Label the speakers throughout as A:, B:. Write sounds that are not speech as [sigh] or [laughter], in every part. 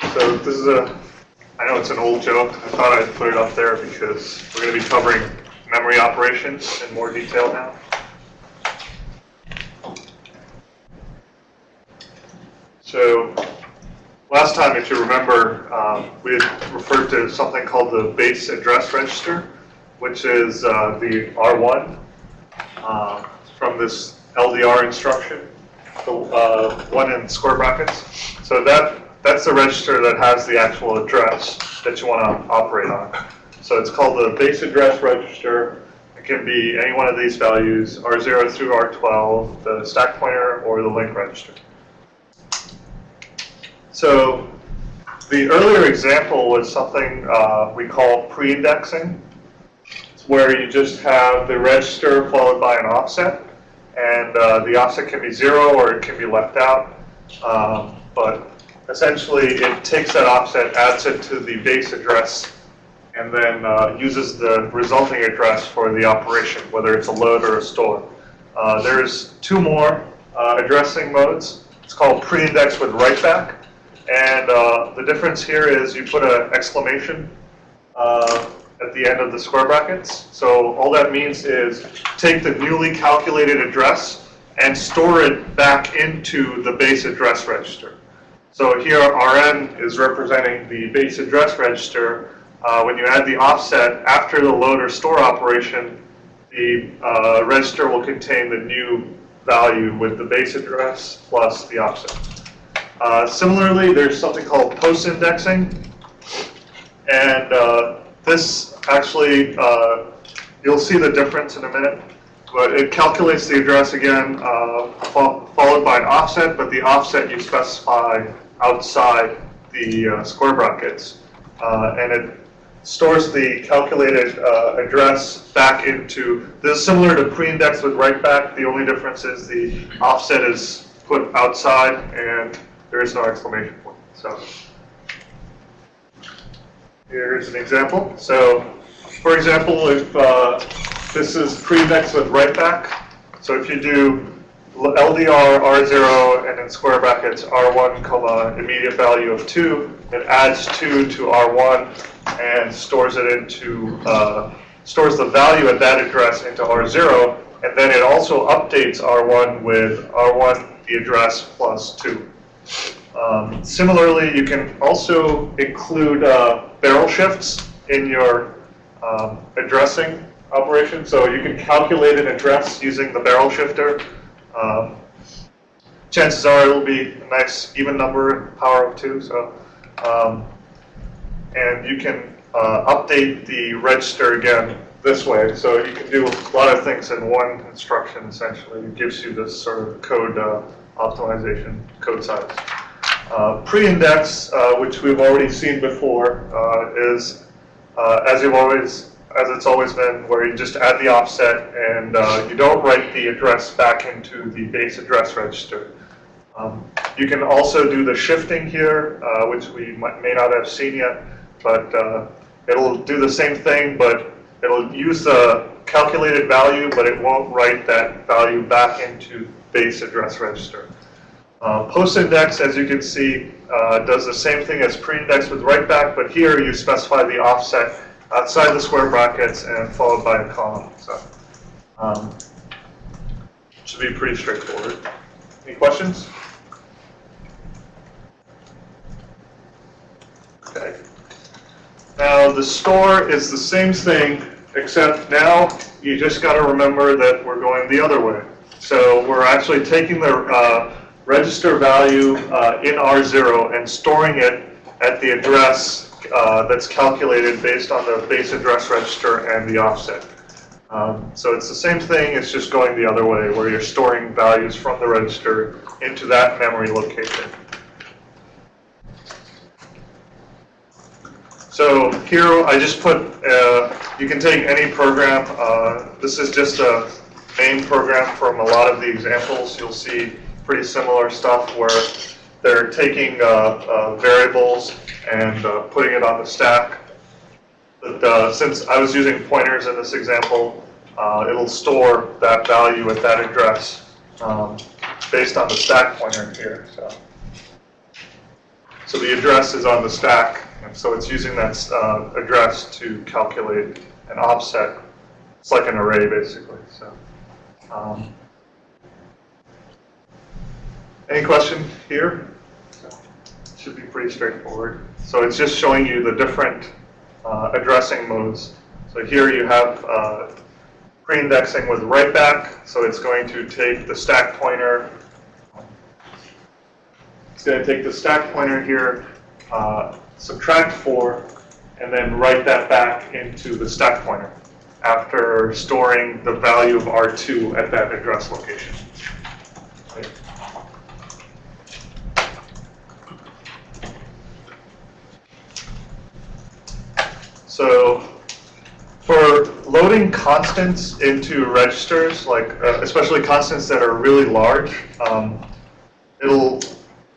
A: So this is a, I know it's an old joke. I thought I'd put it up there because we're going to be covering memory operations in more detail now. So last time, if you remember, um, we referred to something called the base address register, which is uh, the R1 uh, from this LDR instruction, the uh, one in square brackets. So that that's the register that has the actual address that you want to operate on. So it's called the base address register. It can be any one of these values, R0 through R12, the stack pointer, or the link register. So the earlier example was something uh, we call pre-indexing, where you just have the register followed by an offset, and uh, the offset can be zero or it can be left out. Um, but essentially, it takes that offset, adds it to the base address, and then uh, uses the resulting address for the operation, whether it's a load or a store. Uh, there's two more uh, addressing modes. It's called pre-index with write-back. And uh, the difference here is you put an exclamation uh, at the end of the square brackets. So all that means is take the newly calculated address and store it back into the base address register. So here Rn is representing the base address register. Uh, when you add the offset after the load or store operation, the uh, register will contain the new value with the base address plus the offset. Uh, similarly, there's something called post-indexing, and uh, this actually, uh, you'll see the difference in a minute, but it calculates the address again, uh, fo followed by an offset, but the offset you specify outside the uh, square brackets, and it stores the calculated address back into, this is similar to pre-index with write-back, the only difference is the offset is put outside and there is no exclamation point. So here's an example. So for example, if uh, this is pre-indexed with write-back, so if you do LDR R0 and in square brackets R1 comma immediate value of 2, it adds 2 to R1 and stores it into, uh, stores the value at that address into R0, and then it also updates R1 with R1 the address plus 2. Um, similarly, you can also include uh, barrel shifts in your um, addressing operation. So you can calculate an address using the barrel shifter. Um, chances are it'll be a nice even number, power of two. So, um, and you can uh, update the register again this way. So you can do a lot of things in one instruction. Essentially, it gives you this sort of code uh, optimization, code size. Uh, Pre-index, uh, which we've already seen before, uh, is uh, as you've always, as it's always been, where you just add the offset and uh, you don't write the address back into the base address register. Um, you can also do the shifting here, uh, which we might, may not have seen yet, but it'll do the same thing, but it'll use the calculated value, but it won't write that value back into base address register. Uh, Post-index, as you can see, uh, does the same thing as pre-index with write-back, but here you specify the offset outside the square brackets and followed by a column. So um, should be pretty straightforward. Any questions? Okay. Now the store is the same thing, except now you just got to remember that we're going the other way. So we're actually taking the uh, register value uh, in R0 and storing it at the address uh, that's calculated based on the base address register and the offset. Um, so it's the same thing, it's just going the other way, where you're storing values from the register into that memory location. So here I just put, uh, you can take any program. Uh, this is just a main program from a lot of the examples. You'll see pretty similar stuff where they're taking uh, uh, variables and uh, putting it on the stack. But uh, since I was using pointers in this example, uh, it'll store that value at that address um, based on the stack pointer here. So, So the address is on the stack, and so it's using that address to calculate an offset. It's like an array, basically. So, um, any question here? Should be pretty straightforward. So it's just showing you the different uh, addressing modes. So here you have uh, pre-indexing with write back. So it's going to take the stack pointer. It's going to take the stack pointer here, uh, subtract 4, and then write that back into the stack pointer after storing the value of R2 at that address location. So for loading constants into registers, like uh, especially constants that are really large, um, it'll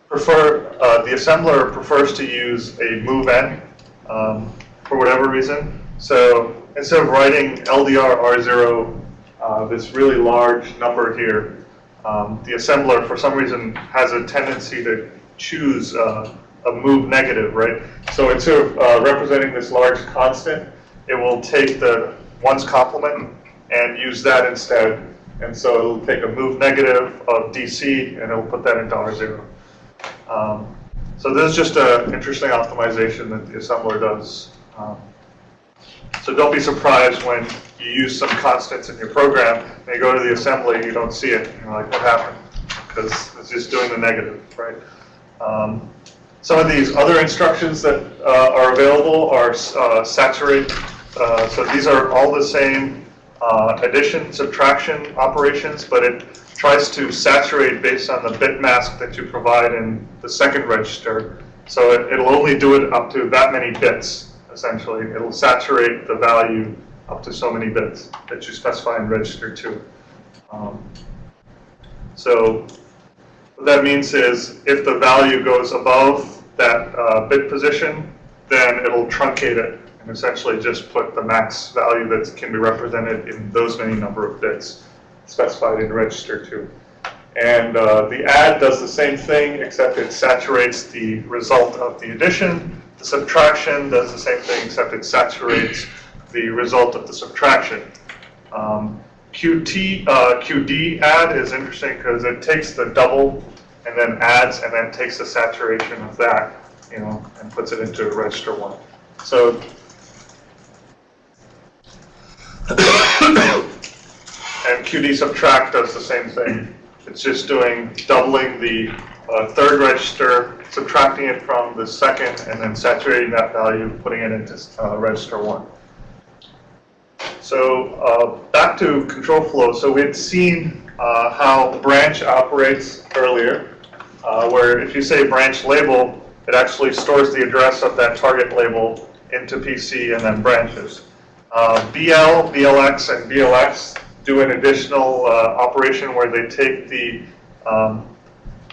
A: prefer, uh, the assembler prefers to use a move-n um, for whatever reason. So instead of writing LDR R0, uh, this really large number here, um, the assembler for some reason has a tendency to choose uh, a move negative, right? So instead of uh, representing this large constant, it will take the ones complement and use that instead. And so it'll take a move negative of DC and it'll put that into R0. Um, so this is just an interesting optimization that the assembler does. Um, so don't be surprised when you use some constants in your program and you go to the assembly, you don't see it. You're like, what happened? Because it's just doing the negative, right? Um, some of these other instructions that uh, are available are uh, saturate. Uh, so these are all the same uh, addition, subtraction operations, but it tries to saturate based on the bit mask that you provide in the second register. So it, it'll only do it up to that many bits, essentially. It'll saturate the value up to so many bits that you specify in register 2. Um, so what that means is if the value goes above that uh, bit position, then it'll truncate it and essentially just put the max value that can be represented in those many number of bits specified in register 2. And uh, the add does the same thing, except it saturates the result of the addition. The subtraction does the same thing, except it saturates the result of the subtraction. Um, QT, uh, QD add is interesting because it takes the double and then adds and then takes the saturation of that, you know, and puts it into register one. So and QD subtract does the same thing. It's just doing doubling the uh, third register, subtracting it from the second, and then saturating that value, putting it into uh, register one. So uh, back to control flow. So we had seen uh, how branch operates earlier, uh, where if you say branch label, it actually stores the address of that target label into PC and then branches. Uh, BL, BLX, and BLX do an additional uh, operation where they take the um,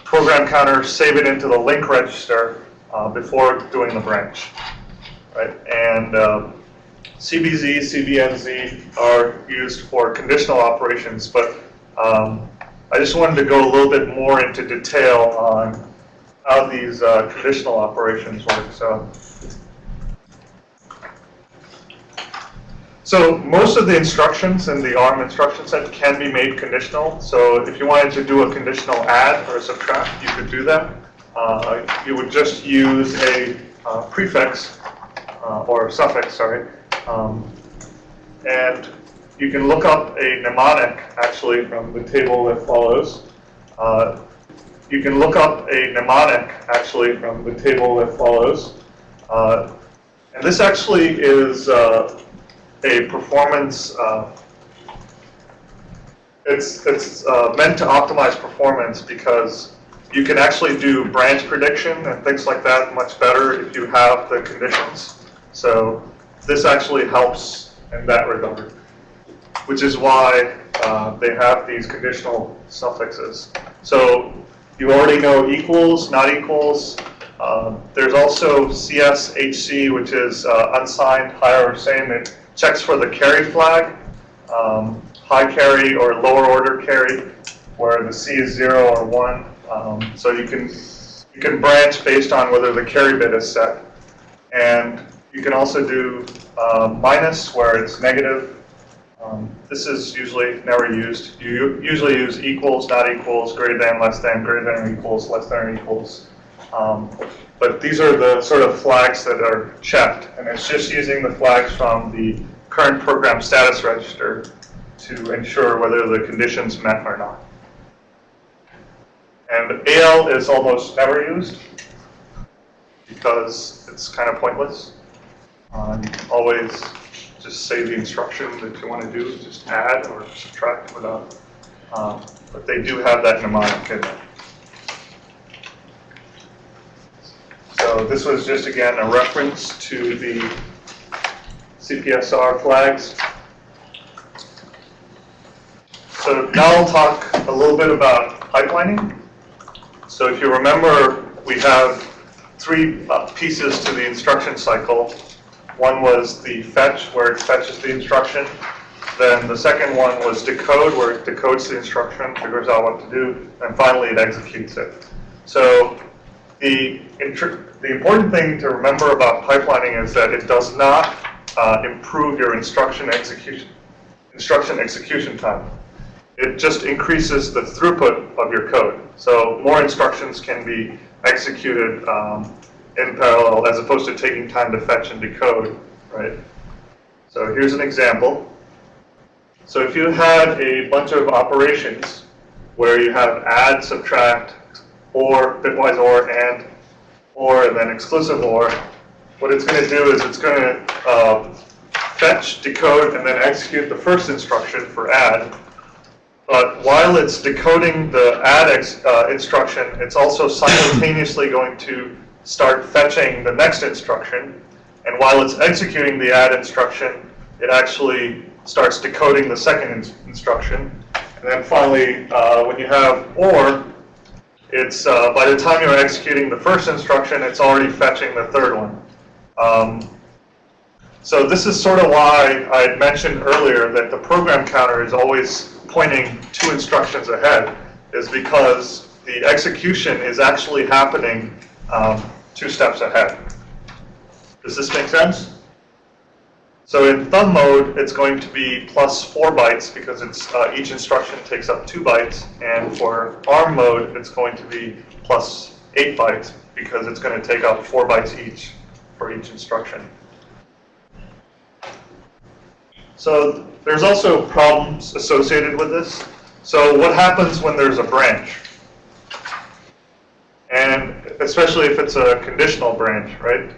A: program counter, save it into the link register uh, before doing the branch. Right? And um, CBZ, CBNZ are used for conditional operations, but um, I just wanted to go a little bit more into detail on how these uh, conditional operations work. So, so most of the instructions in the ARM instruction set can be made conditional. So if you wanted to do a conditional add or subtract, you could do that. Uh, you would just use a uh, prefix uh, or suffix, sorry, um, and you can look up a mnemonic actually from the table that follows. Uh, you can look up a mnemonic actually from the table that follows. Uh, and this actually is uh, a performance, uh, it's, it's uh, meant to optimize performance because you can actually do branch prediction and things like that much better if you have the conditions. So this actually helps in that regard, which is why uh, they have these conditional suffixes. So you already know equals, not equals. Um, there's also CSHC, which is uh, unsigned, higher or same. It checks for the carry flag, um, high carry or lower order carry, where the C is zero or one. Um, so you can you can branch based on whether the carry bit is set. And you can also do uh, minus where it's negative. Um, this is usually never used. You usually use equals, not equals, greater than, less than, greater than equals, less than or equals. Um, but these are the sort of flags that are checked, and it's just using the flags from the current program status register to ensure whether the conditions met or not. And AL is almost never used because it's kind of pointless. Um, always just say the instruction that you want to do, just add or subtract without. Um, but they do have that mnemonic in. So this was just again a reference to the CPSR flags. So now I'll talk a little bit about pipelining. So if you remember, we have three uh, pieces to the instruction cycle. One was the fetch, where it fetches the instruction. Then the second one was decode, where it decodes the instruction, figures out what to do, and finally it executes it. So the, the important thing to remember about pipelining is that it does not uh, improve your instruction execution, instruction execution time. It just increases the throughput of your code. So more instructions can be executed um, in parallel as opposed to taking time to fetch and decode, right? So here's an example. So if you had a bunch of operations where you have add, subtract, or, bitwise or, and, or, and then exclusive or, what it's going to do is it's going to uh, fetch, decode, and then execute the first instruction for add. But while it's decoding the add uh, instruction, it's also simultaneously going to start fetching the next instruction. And while it's executing the add instruction, it actually starts decoding the second in instruction. And then finally, uh, when you have OR, it's uh, by the time you're executing the first instruction, it's already fetching the third one. Um, so this is sort of why I had mentioned earlier that the program counter is always pointing two instructions ahead, is because the execution is actually happening um, two steps ahead. Does this make sense? So in thumb mode, it's going to be plus four bytes because it's uh, each instruction takes up two bytes. And for ARM mode, it's going to be plus eight bytes because it's going to take up four bytes each for each instruction. So there's also problems associated with this. So what happens when there's a branch? And especially if it's a conditional branch, right?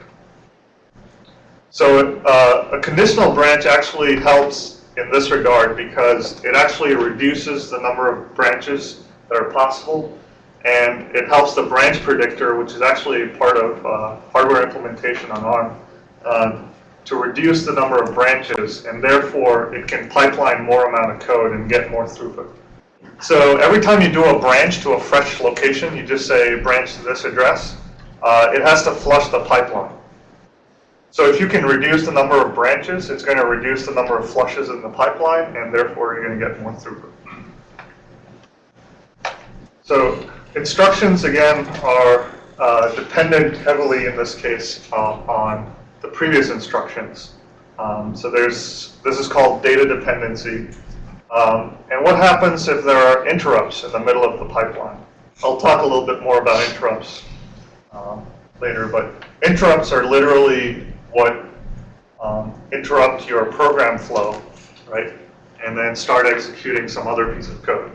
A: So uh, a conditional branch actually helps in this regard because it actually reduces the number of branches that are possible and it helps the branch predictor, which is actually part of uh, hardware implementation on ARM, uh, to reduce the number of branches and therefore it can pipeline more amount of code and get more throughput. So every time you do a branch to a fresh location, you just say branch to this address, uh, it has to flush the pipeline. So if you can reduce the number of branches, it's going to reduce the number of flushes in the pipeline, and therefore you're going to get more throughput. So instructions, again, are uh, dependent heavily, in this case, uh, on the previous instructions. Um, so there's this is called data dependency. Um, and what happens if there are interrupts in the middle of the pipeline? I'll talk a little bit more about interrupts um, later, but interrupts are literally what um, interrupt your program flow, right? And then start executing some other piece of code.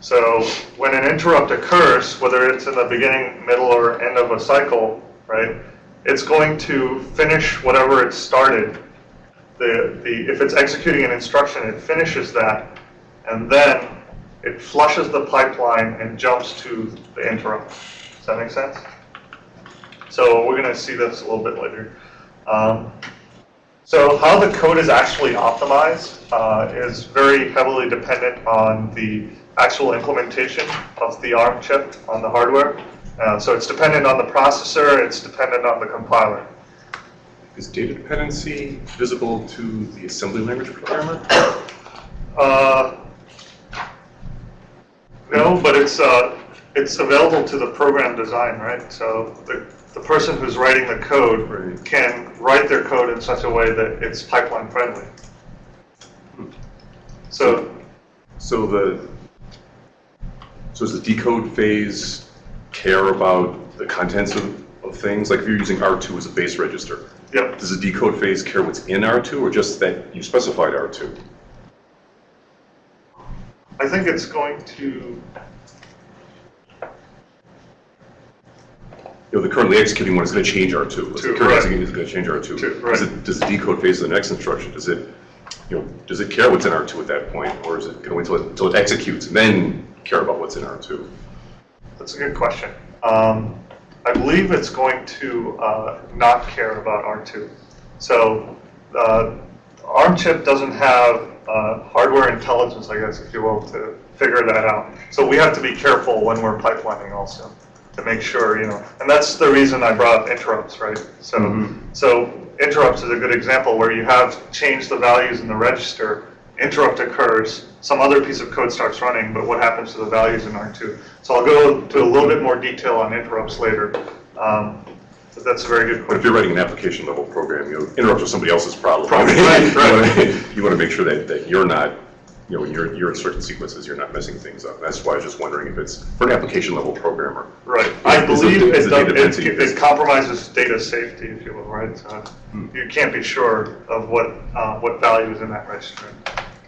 A: So when an interrupt occurs, whether it's in the beginning, middle, or end of a cycle, right, it's going to finish whatever it started. The, the, if it's executing an instruction, it finishes that, and then it flushes the pipeline and jumps to the interrupt. Does that make sense? So we're going to see this a little bit later. Um, so how the code is actually optimized uh, is very heavily dependent on the actual implementation of the ARM chip on the hardware. Uh, so it's dependent on the processor, it's dependent on the compiler.
B: Is data dependency visible to the assembly language programmer?
A: Uh, no, but it's uh, it's available to the program design, right? So the, the person who's writing the code
B: Right.
A: can write their code in such a way that it's pipeline friendly. So,
B: So the, so does the decode phase care about the contents of, of things? Like if you're using R2 as a base register,
A: yep,
B: does the decode phase care what's in R2 or just that you specified R2?
A: I think it's going to,
B: You know, the currently executing one is going to change R2. The
A: Two, right.
B: executing is going to change R2.
A: Two,
B: Does
A: right.
B: it, does the decode phase of the next instruction, does it, you know, does it care what's in R2 at that point? Or is it going to wait until it, until it executes and then care about what's in R2?
A: that's a good question. Um, I believe it's going to uh, not care about R2. So uh, ARM chip doesn't have uh, hardware intelligence, I guess, if you will, to figure that out. So we have to be careful when we're pipelining also to make sure, you know, and that's the reason I brought up interrupts, right? So,
B: Mhm.
A: so interrupts is a good example where you have changed the values in the register, interrupt occurs, some other piece of code starts running, but what happens to the values in R2? So I'll go to a little bit more detail on interrupts later. Um, but that's a very good
B: But if you're writing an application level program, you know, interrupts are somebody else's problem.
A: Problem, right, [laughs]
B: You want to make sure that, that you're not, you know, your, your instruction sequences, you're not messing things up. That's why I was just wondering if it's, for an application level programmer.
A: Right. I
B: Is
A: believe it,
B: it
A: does- it, it compromises data safety, if you will, right? So
B: Hmm.
A: you can't be sure of what, uh, what value is in that register.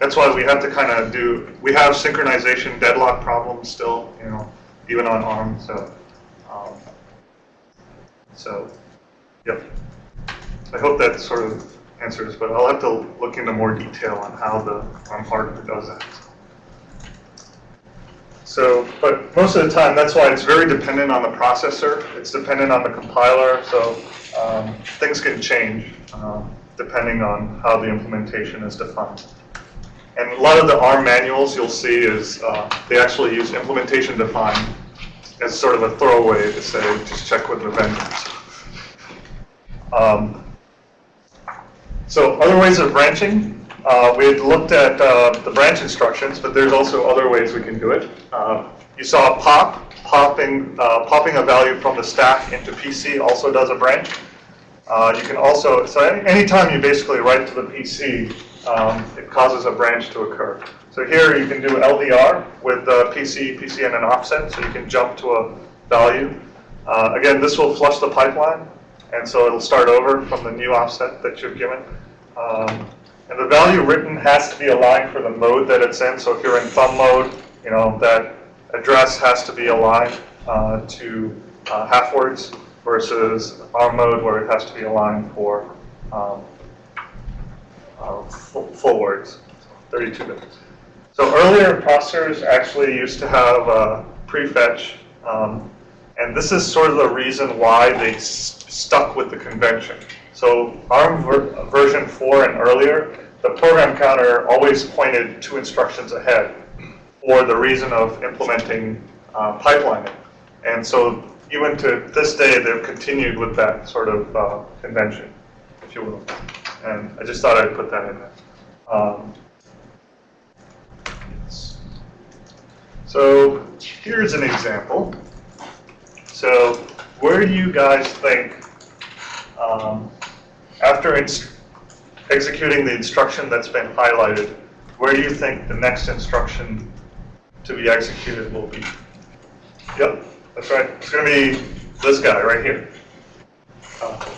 A: That's why we have to kind of do, we have synchronization deadlock problems still, you know, even on ARM, so, um, so, yep. I hope that sort of answers, but I'll have to look into more detail on how the ARM hardware does that. So, but most of the time, that's why it's very dependent on the processor. It's dependent on the compiler, so um, things can change um, depending on how the implementation is defined. And a lot of the ARM manuals you'll see is uh, they actually use implementation defined as sort of a throwaway to say, just check with the vendors. Um, so other ways of branching, uh, we had looked at uh, the branch instructions, but there's also other ways we can do it. Uh, you saw pop, popping, uh, popping a value from the stack into PC also does a branch. Uh, you can also, so any- anytime you basically write to the PC, um, it causes a branch to occur. So here you can do LDR with the PC, PC and an offset, so you can jump to a value. Uh, again, this will flush the pipeline, and so it'll start over from the new offset that you've given. Um, and the value written has to be aligned for the mode that it's in. So if you're in thumb mode, you know, that address has to be aligned uh, to uh, half words versus ARM mode where it has to be aligned for um, uh, full, words, 32 bits. So earlier processors actually used to have uh, prefetch, um, and this is sort of the reason why they stuck with the convention. So ARM ver- version 4 and earlier, the program counter always pointed two instructions ahead for the reason of implementing uh, pipelining. And so even to this day, they've continued with that sort of uh, convention, if you will. And I just thought I'd put that in there. Um, yes. So here's an example. So where do you guys think, um, after executing the instruction that's been highlighted, where do you think the next instruction to be executed will be? Yep, that's right. It's going to be this guy right here. Uh,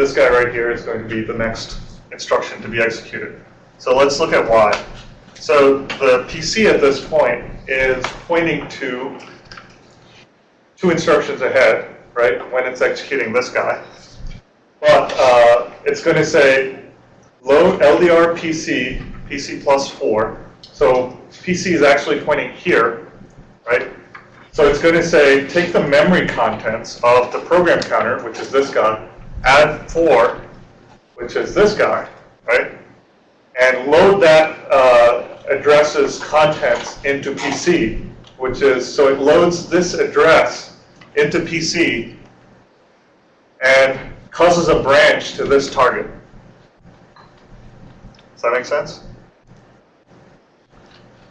A: This guy right here is going to be the next instruction to be executed. So let's look at why. So the PC at this point is pointing to two instructions ahead, right, when it's executing this guy. But uh, it's going to say load LDR PC, PC plus 4. So PC is actually pointing here, right? So it's going to say take the memory contents of the program counter, which is this guy, add 4, which is this guy, right? And load that uh, address's contents into PC, which is, so it loads this address into PC and causes a branch to this target. Does that make sense?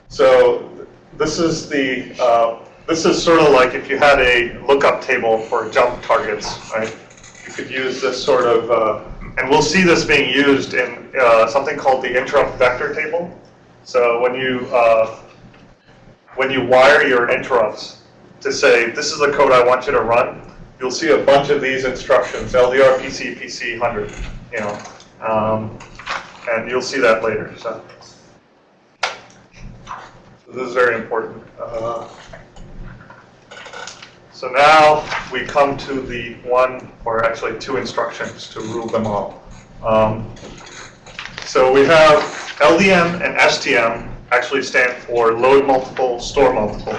A: So this is the, uh, this is sort of like if you had a lookup table for jump targets, right? Could use this sort of, uh, and we'll see this being used in uh, something called the interrupt vector table. So when you uh, when you wire your interrupts to say this is the code I want you to run, you'll see a bunch of these instructions: LDR, PC, PC, 100. You know, um, and you'll see that later. So. So this is very important. Uh, so now we come to the one, or actually two instructions to rule them all. Um, so we have LDM and STM actually stand for load multiple, store multiple.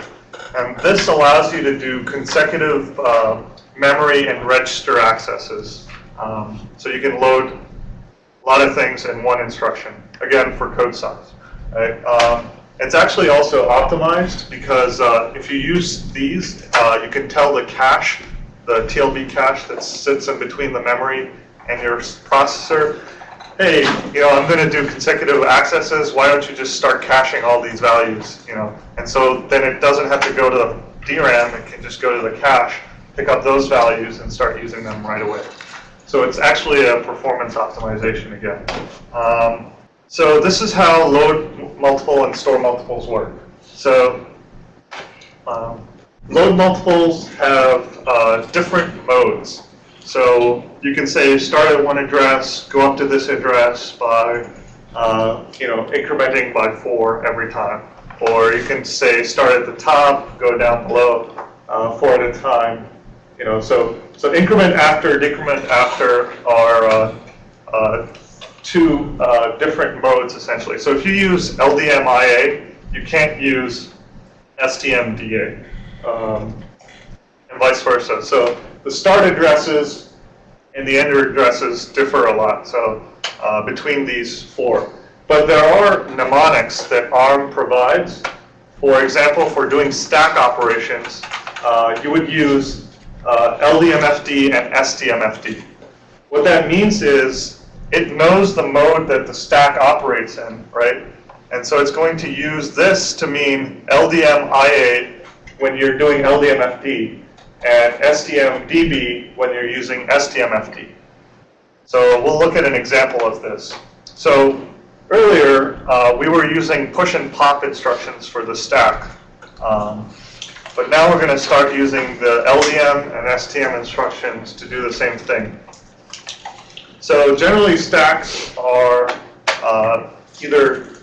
A: And this allows you to do consecutive uh, memory and register accesses. Um, so you can load a lot of things in one instruction, again, for code size. Right? Um, it's actually also optimized because uh, if you use these, uh, you can tell the cache, the TLB cache that sits in between the memory and your processor, hey, you know, I'm going to do consecutive accesses. Why don't you just start caching all these values, you know? And so then it doesn't have to go to the DRAM. It can just go to the cache, pick up those values, and start using them right away. So it's actually a performance optimization again. Um, so this is how load multiple and store multiples work. So um, load multiples have uh, different modes. So you can say start at one address, go up to this address by, uh, you know, incrementing by four every time. Or you can say start at the top, go down below, uh, four at a time. You know, so so increment after, decrement after are two uh, different modes essentially. So if you use LDMIA, you can't use STMDA, um, and vice versa. So the start addresses and the end addresses differ a lot. So uh, between these four, but there are mnemonics that ARM provides. For example, for doing stack operations, uh, you would use uh, LDMFD and STMFD. What that means is it knows the mode that the stack operates in, right? And so it's going to use this to mean LDM-IA when you're doing LDMFD and STM-DB when you're using STMFD. So we'll look at an example of this. So earlier, uh, we were using push and pop instructions for the stack. Um, but now we're going to start using the LDM and STM instructions to do the same thing. So generally stacks are uh, either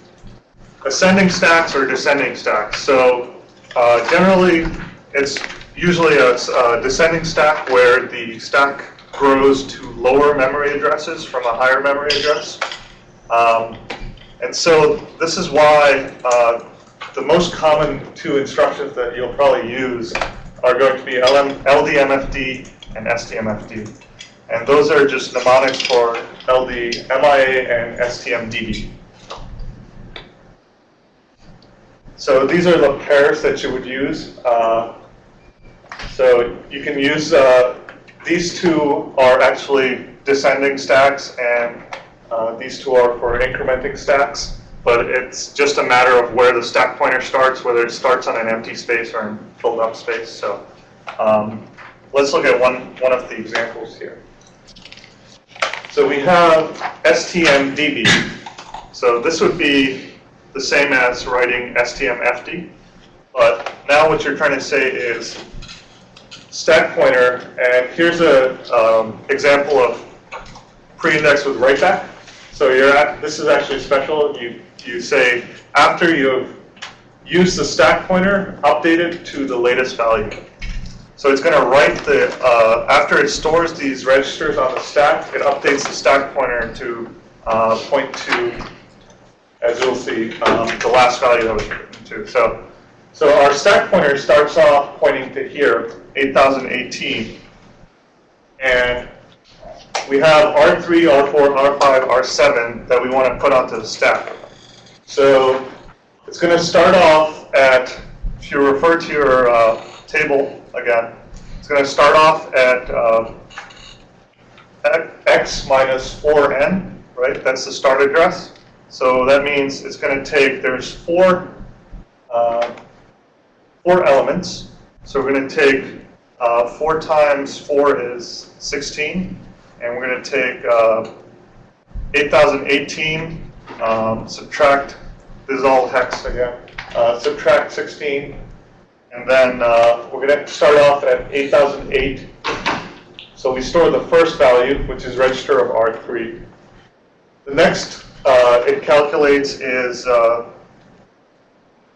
A: ascending stacks or descending stacks. So uh, generally it's usually a, a, descending stack where the stack grows to lower memory addresses from a higher memory address. Um, and so this is why uh, the most common two instructions that you'll probably use are going to be LM, LDMFD and STMFD. And those are just mnemonics for LD, MIA, and STMDB. So these are the pairs that you would use. Uh, so you can use, uh, these two are actually descending stacks, and uh, these two are for incrementing stacks. But it's just a matter of where the stack pointer starts, whether it starts on an empty space or in filled up space. So um, let's look at one, one of the examples here. So we have STMDB. So this would be the same as writing STMFD. But now what you're trying to say is stack pointer, and here's an um, example of pre-index with write back. So you're at, this is actually special. You, you say after you've used the stack pointer, update it to the latest value. So it's going to write the, uh, after it stores these registers on the stack, it updates the stack pointer to uh, point to, as you'll see, um, the last value that was written to. So, so our stack pointer starts off pointing to here, 8018. And we have R3, R4, R5, R7 that we want to put onto the stack. So it's going to start off at, if you refer to your uh, table again. It's going to start off at uh, x minus 4n, right? That's the start address. So that means it's going to take, there's four, uh, four elements, So we're going to take uh, 4 times 4 is 16, and we're going to take uh, 8018, um, subtract, this is all hex again, uh, subtract 16, and then uh, we're going to start off at 8008. So we store the first value, which is register of R3. The next uh, it calculates is, uh,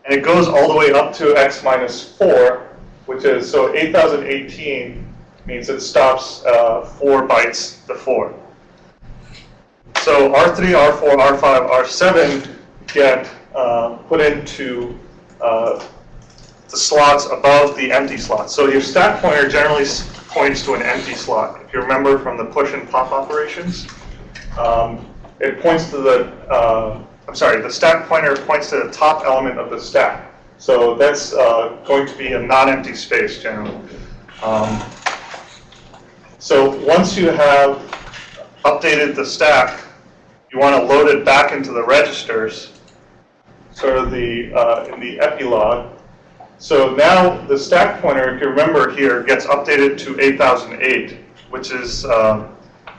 A: and it goes all the way up to x minus 4, which is, so 8018 means it stops uh, 4 bytes before. So R3, R4, R5, R7 get uh, put into uh, the slots above the empty slots. So your stack pointer generally points to an empty slot. If you remember from the push and pop operations, um, it points to the, uh, I'm sorry, the stack pointer points to the top element of the stack. So that's uh, going to be a non-empty space generally. Um, so once you have updated the stack, you want to load it back into the registers, sort of the, uh, in the epilog. So now the stack pointer, if you remember here, gets updated to 8008, which is um,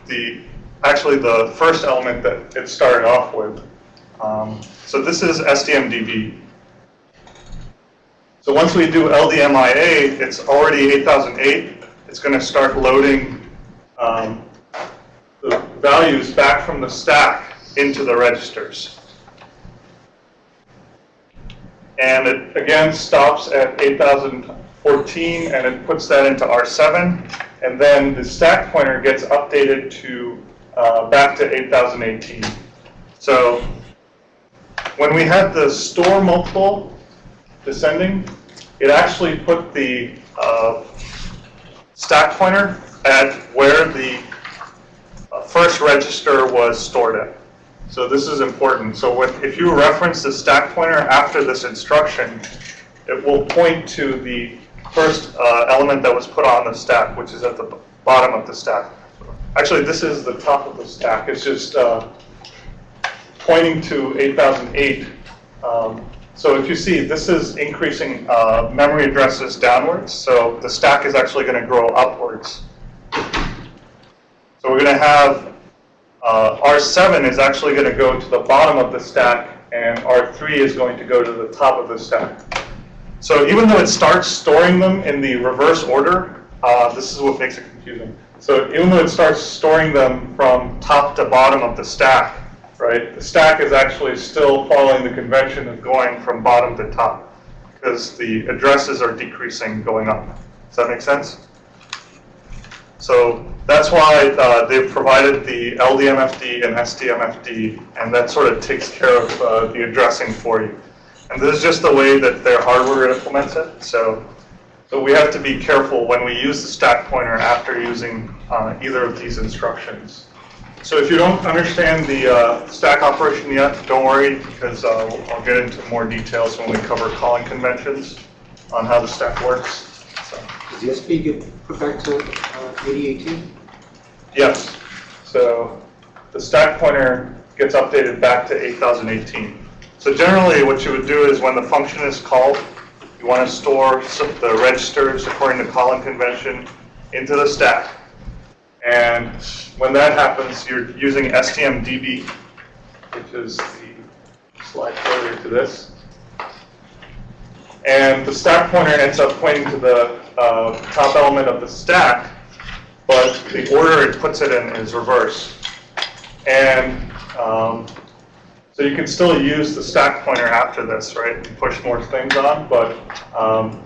A: the, actually the first element that it started off with. Um, So this is STMDB. So once we do LDMIA, it's already 8008. It's going to start loading um, the values back from the stack into the registers. And it again stops at 8014 and it puts that into R7. And then the stack pointer gets updated to uh, back to 8018. So when we had the store multiple descending, it actually put the uh, stack pointer at where the uh, first register was stored at. So this is important. So when, if you reference the stack pointer after this instruction, it will point to the first uh, element that was put on the stack, which is at the bottom of the stack. Actually, this is the top of the stack. It's just uh, pointing to 8008. Um, so if you see, this is increasing uh, memory addresses downwards. So the stack is actually going to grow upwards. So we're going to have uh, R7 is actually going to go to the bottom of the stack, and R3 is going to go to the top of the stack. So even though it starts storing them in the reverse order, uh, this is what makes it confusing. So even though it starts storing them from top to bottom of the stack, right, the stack is actually still following the convention of going from bottom to top because the addresses are decreasing going up. Does that make sense? So that's why uh, they've provided the LDMFD and STMFD, and that sort of takes care of uh, the addressing for you. And this is just the way that their hardware implements it. So, so we have to be careful when we use the stack pointer after using uh, either of these instructions. So if you don't understand the uh, stack operation yet, don't worry, because I'll get into more details when we cover calling conventions on how the stack works. So.
C: Does the SP get put back to uh, 8018?
A: Yes. So the stack pointer gets updated back to 8018. So generally, what you would do is when the function is called, you want to store the registers according to calling convention into the stack. And when that happens, you're using STMDB, which is the slide further to this. And the stack pointer ends up pointing to the uh, top element of the stack, but the order it puts it in is reverse. And um, so you can still use the stack pointer after this, right, and push more things on, but um,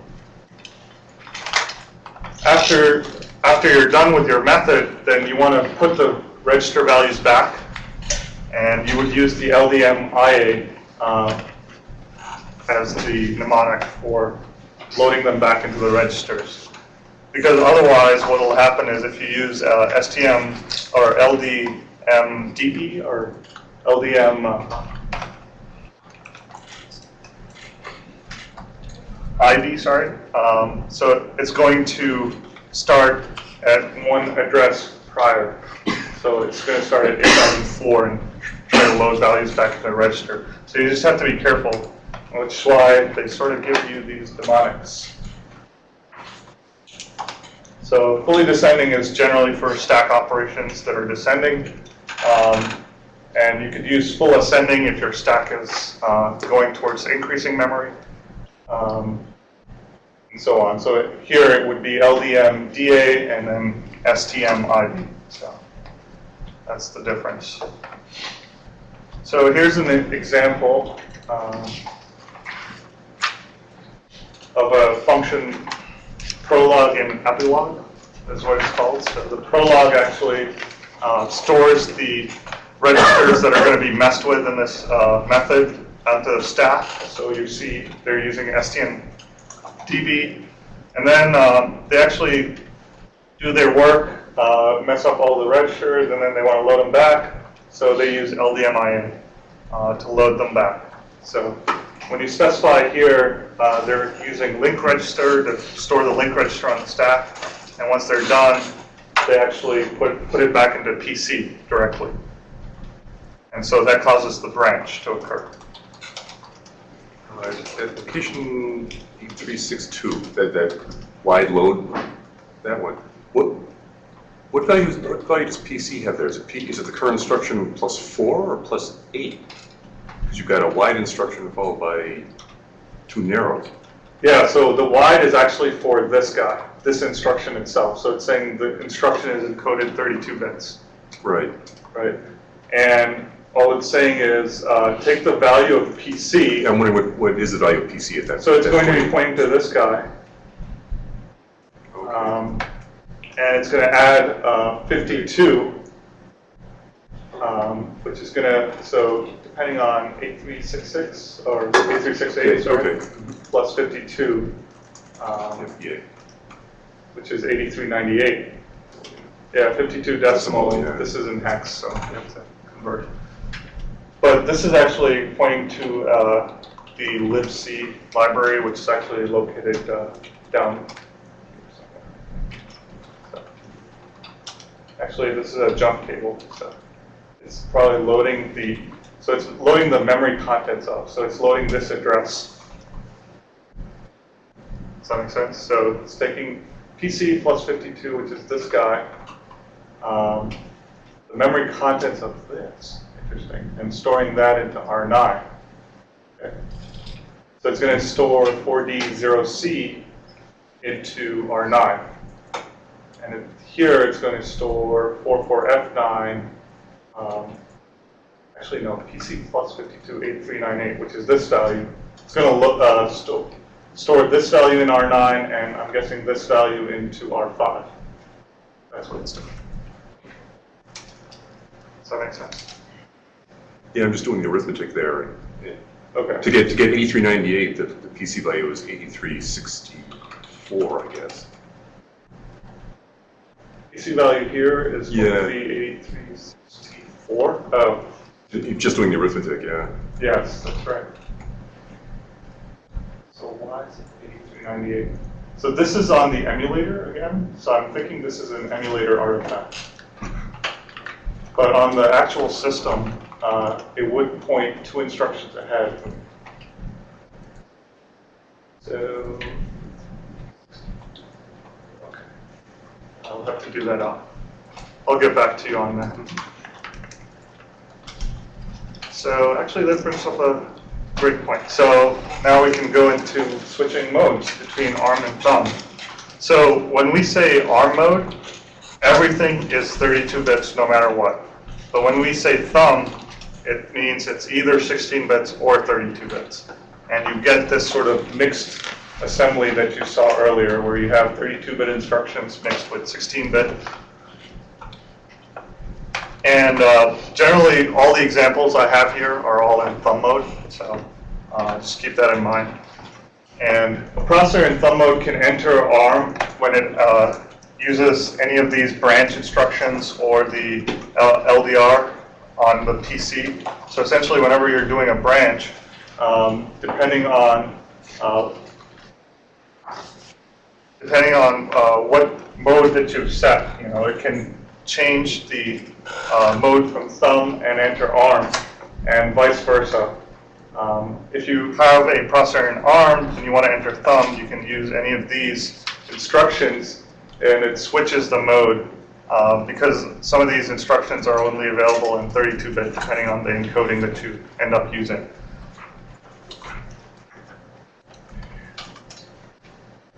A: after, after you're done with your method, then you want to put the register values back, and you would use the LDMIA uh, as the mnemonic for loading them back into the registers. Because otherwise, what will happen is if you use uh, STM or LDMDB or LDM uh, ID, sorry. Um, so it's going to start at one address prior. So it's going to start at 8004 and try to load values back into the register. So you just have to be careful, which why they sort of give you these mnemonics. So fully descending is generally for stack operations that are descending. Um, and you could use full ascending if your stack is uh, going towards increasing memory. Um, and so on. So here it would be LDM DA and then STM IB. So that's the difference. So here's an example um, of a function prologue and epilogue, is what it's called. So the prologue actually uh, stores the registers that are going to be messed with in this uh, method onto the stack. So you see they're using STMDB. And then um, they actually do their work, uh, mess up all the registers, and then they want to load them back. So they use LDMIA uh, to load them back. So when you specify here, uh, they're using link register to store the link register on the stack. And once they're done, they actually put, put it back into PC directly. And so that causes the branch to occur.
B: Uh, Application 8362, that, that wide load, that one. What, what values, what value does PC have there? Is it P, is it the current instruction plus four or plus eight? Because you've got a wide instruction followed by two narrows.
A: Yeah, so the wide is actually for this guy, this instruction itself. So it's saying the instruction is encoded 32 bits,
B: Right.
A: right? And all it's saying is uh, take the value of PC.
B: I'm wondering what, what is the value of PC at that?
A: So it's
B: that
A: going to be pointing to this guy.
B: Okay.
A: Um, and it's going to add uh, 52, um, which is going to, so depending on 8366 or 8368, sorry,
B: Okay.
A: plus 52, um,
B: Yeah.
A: which is 8398. Yeah, 52 decimal,
B: Decimal, yeah.
A: this is in hex, so you have to convert. But this is actually pointing to uh, the libc library, which is actually located uh, down. Actually, this is a jump table, so it's probably loading the, so it's loading the memory contents up. so it's loading this address. Does that make sense? So it's taking PC plus 52, which is this guy, um, the memory contents of this, interesting, and storing that into R9. Okay. So it's going to store 4D0C into R9. And it, here it's going to store 44F9, um, actually no, PC plus 528398, which is this value. It's going to look, uh, sto- store this value in R9, and I'm guessing this value into R5. That's what it's doing. Does that make sense?
B: Yeah, I'm just doing the arithmetic there.
A: Okay.
B: To get, to get 8398, the, the PC value is 8364, I guess.
A: PC value here is going
B: Yeah.
A: to be 8364. Oh,
B: You're just doing the arithmetic, yeah.
A: yes, that's right. So why is it 8398? So this is on the emulator again, so I'm thinking this is an emulator artifact. But on the actual system, uh, it would point two instructions ahead. So, okay. I'll have to do that. I'll get back to you on that. So actually, that brings up a great point. So now we can go into switching modes between ARM and thumb. So when we say ARM mode, everything is 32 bits no matter what. But when we say thumb, it means it's either 16 bits or 32 bits. And you get this sort of mixed assembly that you saw earlier, where you have 32-bit instructions mixed with 16-bit. And uh, generally, all the examples I have here are all in thumb mode, so uh, just keep that in mind. And a processor in thumb mode can enter ARM when it uh, uses any of these branch instructions or the LDR on the PC. So essentially, whenever you're doing a branch, um, depending on uh, depending on uh, what mode that you've set, you know, it can change the uh, mode from thumb and enter ARM, and vice versa. Um, if you have a processor in ARM and you want to enter thumb, you can use any of these instructions and it switches the mode uh, because some of these instructions are only available in 32-bit depending on the encoding that you end up using.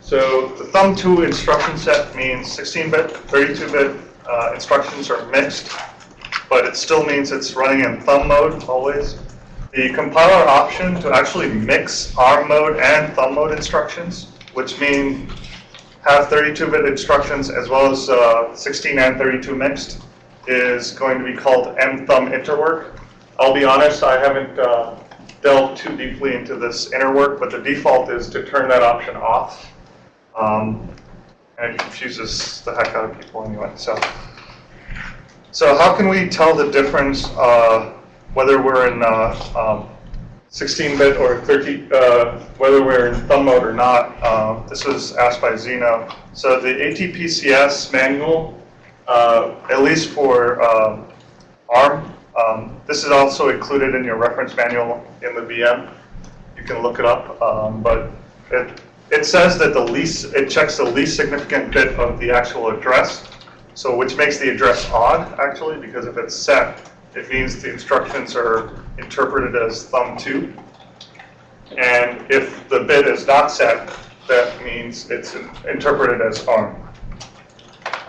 A: So the thumb 2 instruction set means 16-bit, 32-bit uh, instructions are mixed, but it still means it's running in thumb mode always. The compiler option to actually mix ARM mode and thumb mode instructions, which mean have 32-bit instructions as well as uh, 16 and 32 mixed, is going to be called mthumb interwork. I'll be honest, I haven't uh, delved too deeply into this interwork, but the default is to turn that option off. Um, and confuses the heck out of people anyway. So, so how can we tell the difference uh, whether we're in uh, um, 16-bit or 30, uh, whether we're in thumb mode or not? Uh, this was asked by Zeno. So the ATPCS manual, uh, at least for um, ARM, um, this is also included in your reference manual in the VM. You can look it up, um, but it, it says that the least, it checks the least significant bit of the actual address, so which makes the address odd, actually, because if it's set, it means the instructions are interpreted as thumb 2. And if the bit is not set, that means it's interpreted as ARM.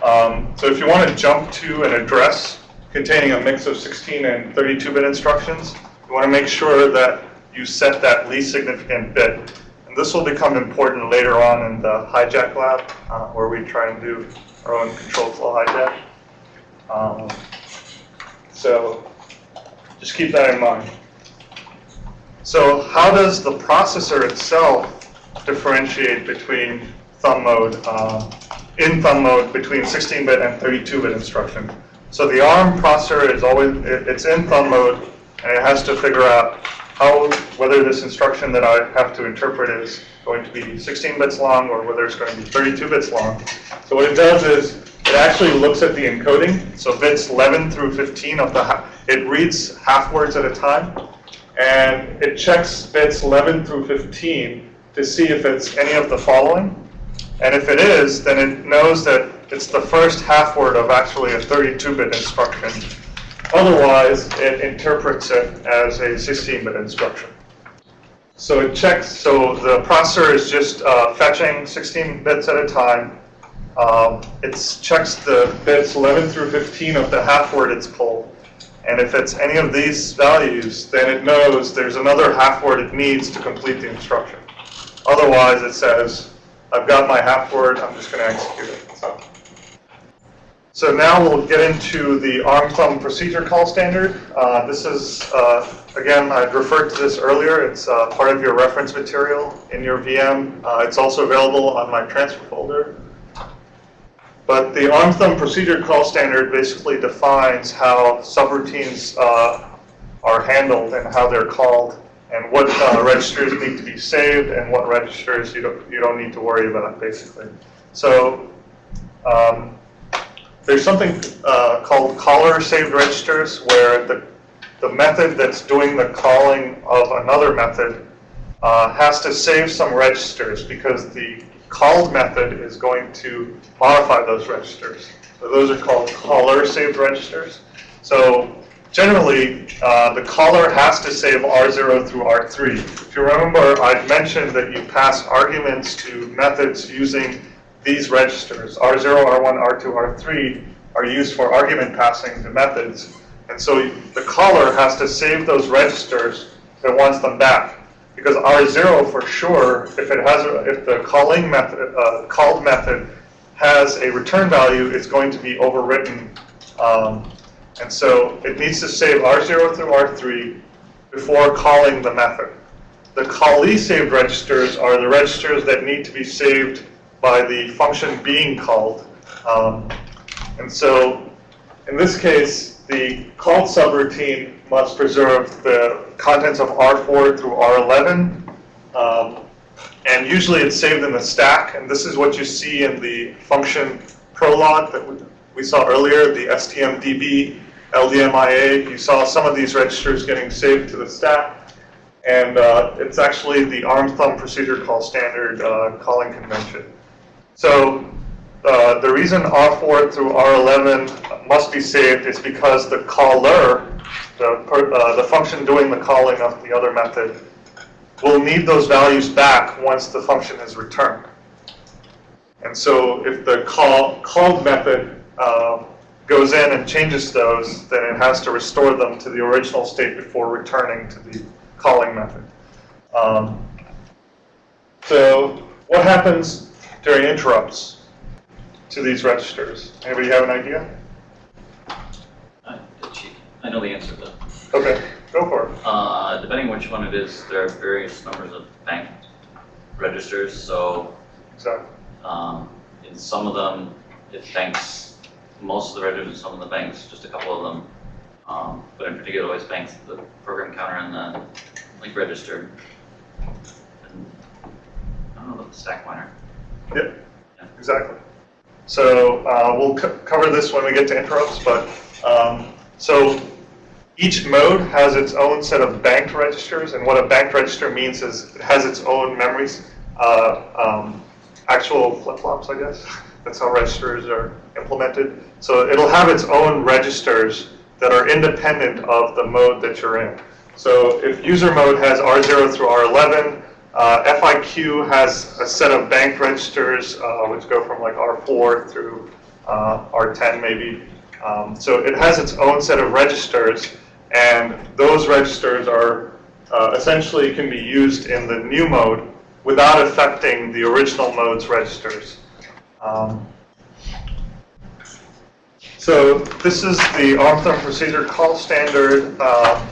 A: Um, so if you want to jump to an address containing a mix of 16 and 32-bit instructions, you want to make sure that you set that least significant bit and this will become important later on in the hijack lab, uh, where we try and do our own control flow hijack. Um, so just keep that in mind. So how does the processor itself differentiate between thumb mode, uh, in thumb mode between 16-bit and 32-bit instruction? So the ARM processor is always, it's in thumb mode, and it has to figure out how, whether this instruction that I have to interpret is going to be 16 bits long or whether it's going to be 32 bits long. So what it does is it actually looks at the encoding. So bits 11 through 15 of the, it reads half words at a time. And it checks bits 11 through 15 to see if it's any of the following. And if it is, then it knows that it's the first half word of actually a 32-bit instruction. Otherwise, it interprets it as a 16-bit instruction. So it checks, so the processor is just uh, fetching 16 bits at a time. Um, it checks the bits 11 through 15 of the half word it's pulled. And if it's any of these values, then it knows there's another half word it needs to complete the instruction. Otherwise, it says, I've got my half word, I'm just going to execute it. So. So now we'll get into the ARM thumb procedure call standard. Uh, this is, uh, again, I referred to this earlier. It's uh, part of your reference material in your VM. Uh, it's also available on my transfer folder. But the ARM thumb procedure call standard basically defines how subroutines uh, are handled and how they're called and what uh, registers need to be saved and what registers you don't, you don't need to worry about, basically. So um, there's something uh, called caller saved registers where the, the method that's doing the calling of another method uh, has to save some registers because the called method is going to modify those registers. So those are called caller saved registers. So generally, uh, the caller has to save R0 through R3. If you remember, I mentioned that you pass arguments to methods using these registers, R0, R1, R2, R3, are used for argument passing to methods. And so the caller has to save those registers it wants them back. Because R0 for sure, if it has, if the calling method, uh, called method has a return value, it's going to be overwritten. Um, and so it needs to save R0 through R3 before calling the method. The callee saved registers are the registers that need to be saved by the function being called. Um, and so in this case, the called subroutine must preserve the contents of R4 through R11. Um, and usually it's saved in the stack. And this is what you see in the function prolog that we saw earlier, the stmdb, ldmia. You saw some of these registers getting saved to the stack. And uh, it's actually the ARM thumb procedure call standard uh, calling convention. So uh, the reason R4 through R11 must be saved is because the caller, the, per- uh, the function doing the calling of the other method, will need those values back once the function is returned. And so if the call, called method uh, goes in and changes those, then it has to restore them to the original state before returning to the calling method. Um, So what happens during interrupts to these registers? Anybody have an idea?
D: I I know the answer to that.
A: Okay, go for it.
D: Uh, depending which one it is, there are various numbers of bank registers, so,
A: Exactly.
D: um, in some of them, it banks, most of the registers, some of the banks, just a couple of them. Um, but in particular, always banks the program counter and the link register. And I don't know about the stack pointer.
A: Yep, exactly. So uh, we'll co- cover this when we get to interrupts, but, um, so each mode has its own set of banked registers, and what a banked register means is it has its own memories, uh, um, actual flip-flops, I guess. [laughs] That's how registers are implemented. So it'll have its own registers that are independent of the mode that you're in. So if user mode has R0 through R11, uh, FIQ has a set of bank registers, uh, which go from like R4 through uh, R10 maybe. Um, so it has its own set of registers, and those registers are uh, essentially can be used in the new mode without affecting the original mode's registers. Um, so this is the ARM Thumb Procedure Call Standard uh,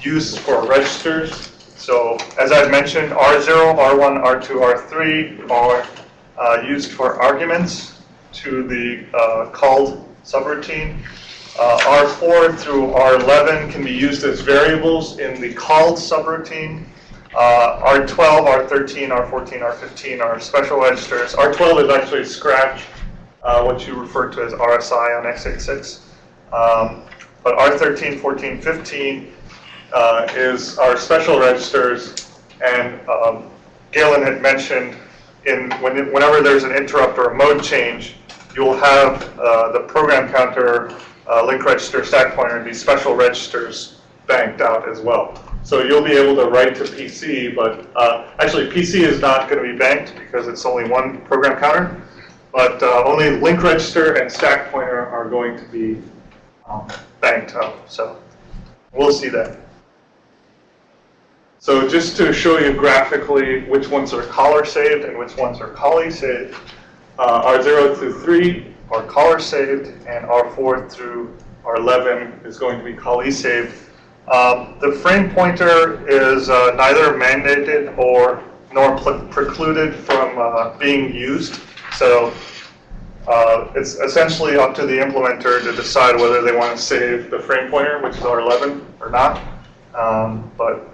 A: used for registers. So as I've mentioned, R0, R1, R2, R3 are uh, used for arguments to the uh, called subroutine. Uh, R4 through R11 can be used as variables in the called subroutine. Uh, R12, R13, R14, R15 are special registers. R12 is actually Scratch, uh, what you refer to as RSI on x86. Um, but R13, 14, 15 uh, is our special registers, and um, Galen had mentioned in when, whenever there's an interrupt or a mode change, you'll have uh, the program counter, uh, link register, stack pointer, and these special registers banked out as well. So you'll be able to write to PC, but uh, actually PC is not going to be banked because it's only one program counter, but uh, only link register and stack pointer are going to be um, banked up. So we'll see that. So just to show you graphically which ones are caller saved and which ones are callee saved, uh, R0 through 3 are caller saved, and R4 through R11 is going to be callee saved. Um, the frame pointer is uh, neither mandated or nor precluded from uh, being used. So uh, it's essentially up to the implementer to decide whether they want to save the frame pointer, which is R11, or not. Um, but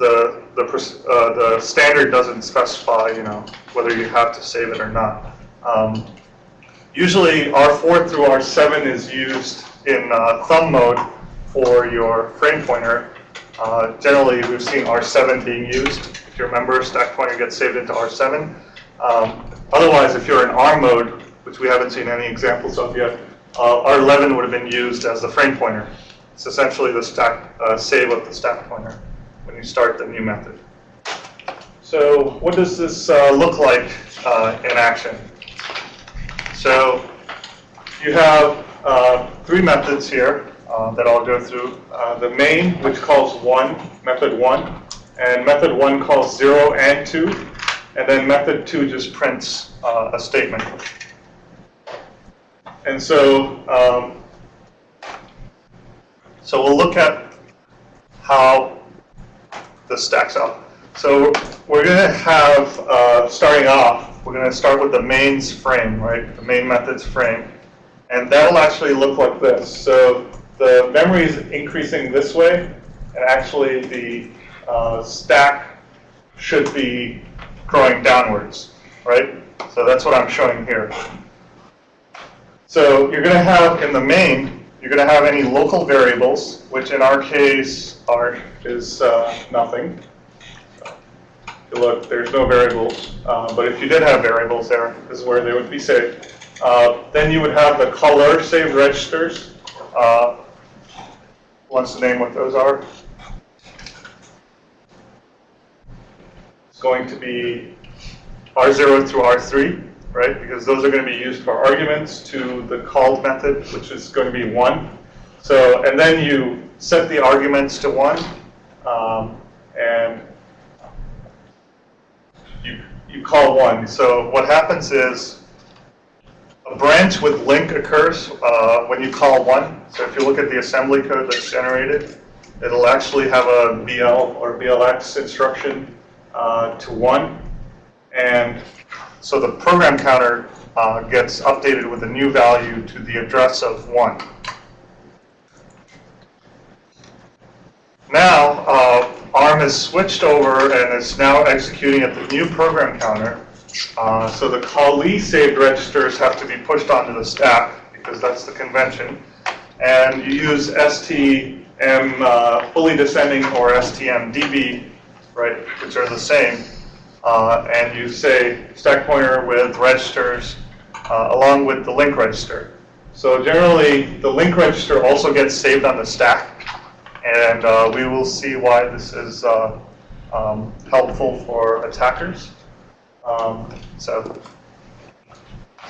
A: the the, uh, the standard doesn't specify, you know, whether you have to save it or not. Um, usually, R4 through R7 is used in uh, thumb mode for your frame pointer. Uh, generally, we've seen R7 being used. If you remember, stack pointer gets saved into R7. Um, otherwise, if you're in ARM mode, which we haven't seen any examples of yet, uh, R11 would have been used as the frame pointer. It's essentially the stack uh, save of the stack pointer when you start the new method. So what does this uh, look like uh, in action? So you have uh, three methods here uh, that I'll go through. Uh, the main, which calls one, method one, and method one calls zero and two, and then method two just prints uh, a statement. And so, um, so we'll look at how this stacks up. So we're going to have, uh, starting off, we're going to start with the mains frame, right? The main methods frame. And that'll actually look like this. So the memory is increasing this way, and actually the uh, stack should be growing downwards, right? So that's what I'm showing here. So you're going to have in the main, you're going to have any local variables, which in our case are is uh, nothing. Look, there's no variables, uh, but if you did have variables there, this is where they would be saved. Uh, Then you would have the caller saved registers. Uh, Wants to name what those are? It's going to be R0 through R3, right? Because those are going to be used for arguments to the called method, which is going to be 1. So, and then you set the arguments to 1, um, and you, you call 1. So what happens is a branch with link occurs uh, when you call 1. So if you look at the assembly code that's generated, it'll actually have a BL or BLX instruction uh, to 1. And so the program counter uh, gets updated with a new value to the address of 1. Now, uh, ARM has switched over and is now executing at the new program counter. Uh, so the callee saved registers have to be pushed onto the stack because that's the convention. And you use STM uh, fully descending or STMDB, right, which are the same. Uh, and you say stack pointer with registers uh, along with the link register. So generally, the link register also gets saved on the stack. And uh, we will see why this is uh, um, helpful for attackers. Um, so,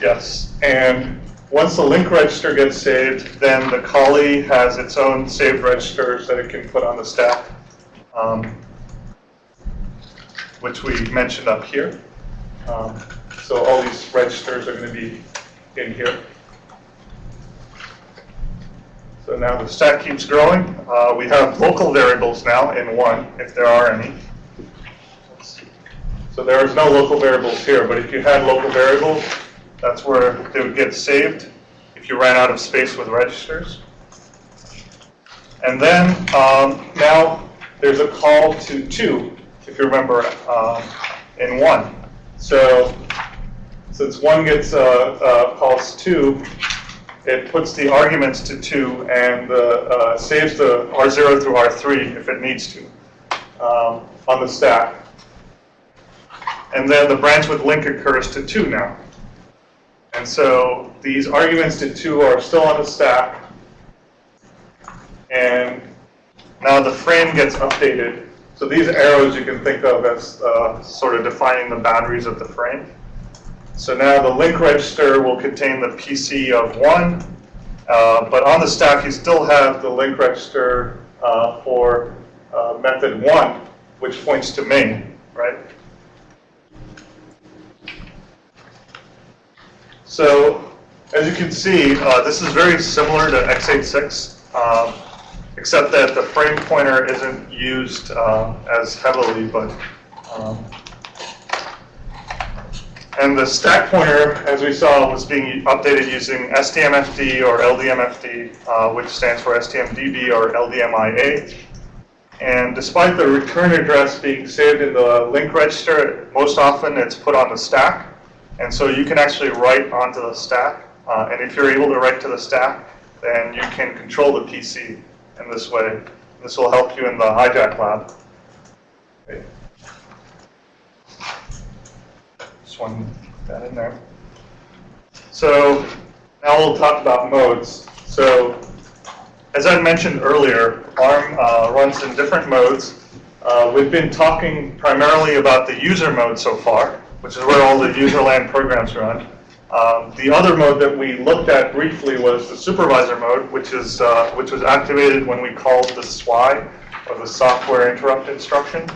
A: yes. And once the link register gets saved, then the callee has its own saved registers that it can put on the stack, um, which we mentioned up here. Um, so all these registers are going to be in here. So now the stack keeps growing. Uh, we have local variables now in one, if there are any. So there is no local variables here, but if you had local variables, that's where they would get saved if you ran out of space with registers. And then um, now there's a call to two, if you remember, um, in one. So since one gets uh, uh, calls two, it puts the arguments to 2 and uh, saves the R0 through R3 if it needs to um, on the stack. And then the branch with link occurs to 2 now. And so these arguments to 2 are still on the stack. And now the frame gets updated. So these arrows you can think of as uh, sort of defining the boundaries of the frame. So now the link register will contain the PC of 1, uh, but on the stack you still have the link register uh, for uh, method 1, which points to main, right? So as you can see, uh, this is very similar to x86, um, except that the frame pointer isn't used uh, as heavily, but um, and the stack pointer, as we saw, was being updated using STMFD or LDMFD, uh, which stands for STMDB or LDMIA. And despite the return address being saved in the link register, most often it's put on the stack. And so you can actually write onto the stack. Uh, and if you're able to write to the stack, then you can control the PC in this way. This will help you in the hijack lab. Okay. Just put that in there. So now we'll talk about modes. So as I mentioned earlier, ARM uh, runs in different modes. Uh, we've been talking primarily about the user mode so far, which is where all the userland programs run. Um, the other mode that we looked at briefly was the supervisor mode, which is uh, which was activated when we called the SWI, or the software interrupt instruction.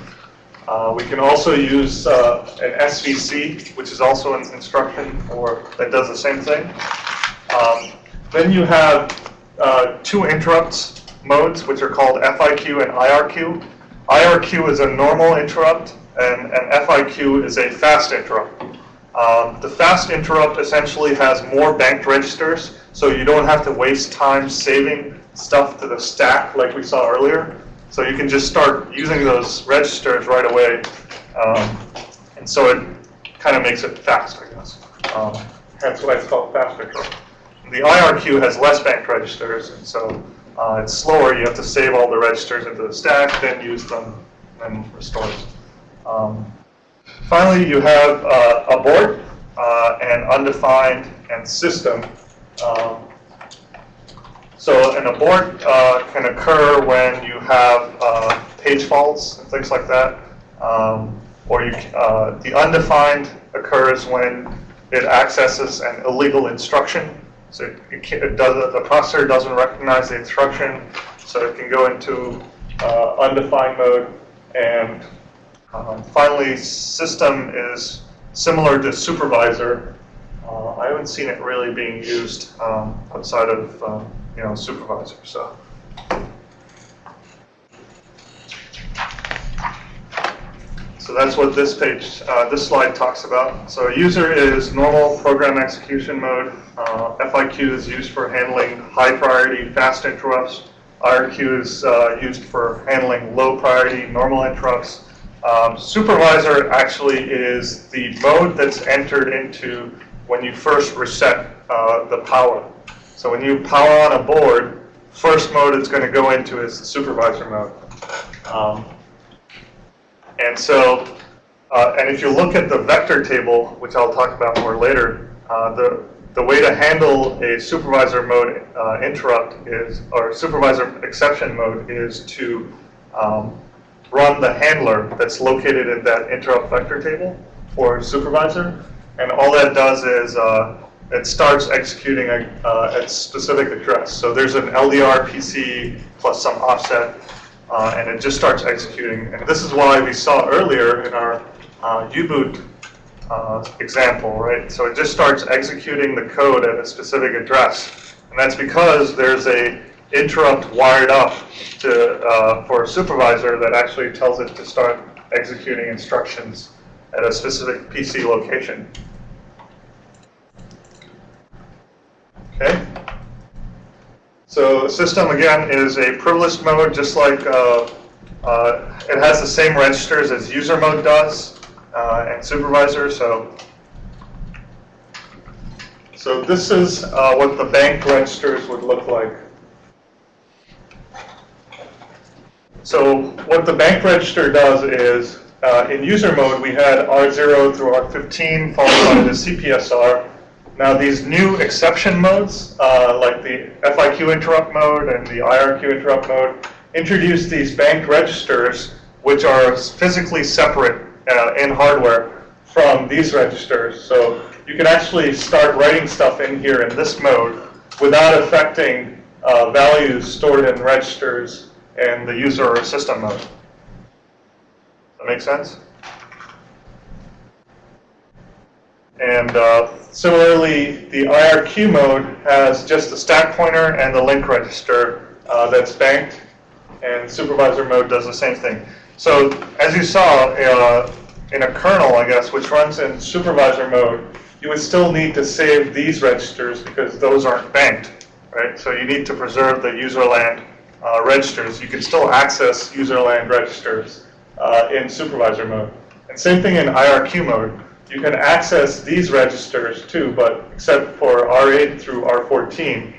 A: Uh, we can also use uh, an SVC, which is also an instruction or that does the same thing. Um, then you have uh, two interrupts modes, which are called FIQ and IRQ. IRQ is a normal interrupt, and, and FIQ is a fast interrupt. Um, the fast interrupt essentially has more banked registers, so you don't have to waste time saving stuff to the stack like we saw earlier. So you can just start using those registers right away. Um, and so it kind of makes it fast, I guess. Um, that's why it's called fast interrupt. The IRQ has less banked registers, and so uh, it's slower. You have to save all the registers into the stack, then use them, and restores. Um, finally, you have uh, abort. uh, and undefined and system. Um, so an abort uh, can occur when you have uh, page faults and things like that. Um, or you, the undefined occurs when it accesses an illegal instruction. So it, it, it does, the processor doesn't recognize the instruction, so it can go into uh, undefined mode. And um, finally, system is similar to supervisor. Uh, I haven't seen it really being used um, outside of um, you know supervisor. So. So that's what this page, uh, this slide talks about. So user is normal program execution mode. Uh, FIQ is used for handling high priority fast interrupts. IRQ is uh, used for handling low priority normal interrupts. Um, supervisor actually is the mode that's entered into when you first reset uh, the power. So when you power on a board, first mode it's going to go into is the supervisor mode. Um, and so, uh, and if you look at the vector table, which I'll talk about more later, uh, the, the way to handle a supervisor mode uh, interrupt is, or supervisor exception mode is to um, run the handler that's located in that interrupt vector table for supervisor. And all that does is uh, it starts executing a, uh, a specific address. So there's an LDR PC plus some offset uh, and it just starts executing. And this is why we saw earlier in our uh, U-boot uh, example, right? So it just starts executing the code at a specific address. And that's because there's a interrupt wired up to, uh, for a supervisor that actually tells it to start executing instructions at a specific PC location. Okay. So system, again, is a privileged mode, just like uh, uh, it has the same registers as user mode does uh, and supervisor. So, so this is uh, what the bank registers would look like. So what the bank register does is, uh, in user mode, we had R0 through R15 followed by the CPSR. Now these new exception modes, uh, like the FIQ interrupt mode and the IRQ interrupt mode, introduce these bank registers, which are physically separate uh, in hardware from these registers. So you can actually start writing stuff in here in this mode without affecting uh, values stored in registers in the user system mode. Does that make sense? And uh, similarly, the IRQ mode has just the stack pointer and the link register uh, that's banked, and supervisor mode does the same thing. So as you saw, uh, in a kernel, I guess, which runs in supervisor mode, you would still need to save these registers because those aren't banked, right? So you need to preserve the userland uh, registers. You can still access userland registers uh, in supervisor mode. And same thing in IRQ mode. You can access these registers too, but except for R8 through R14.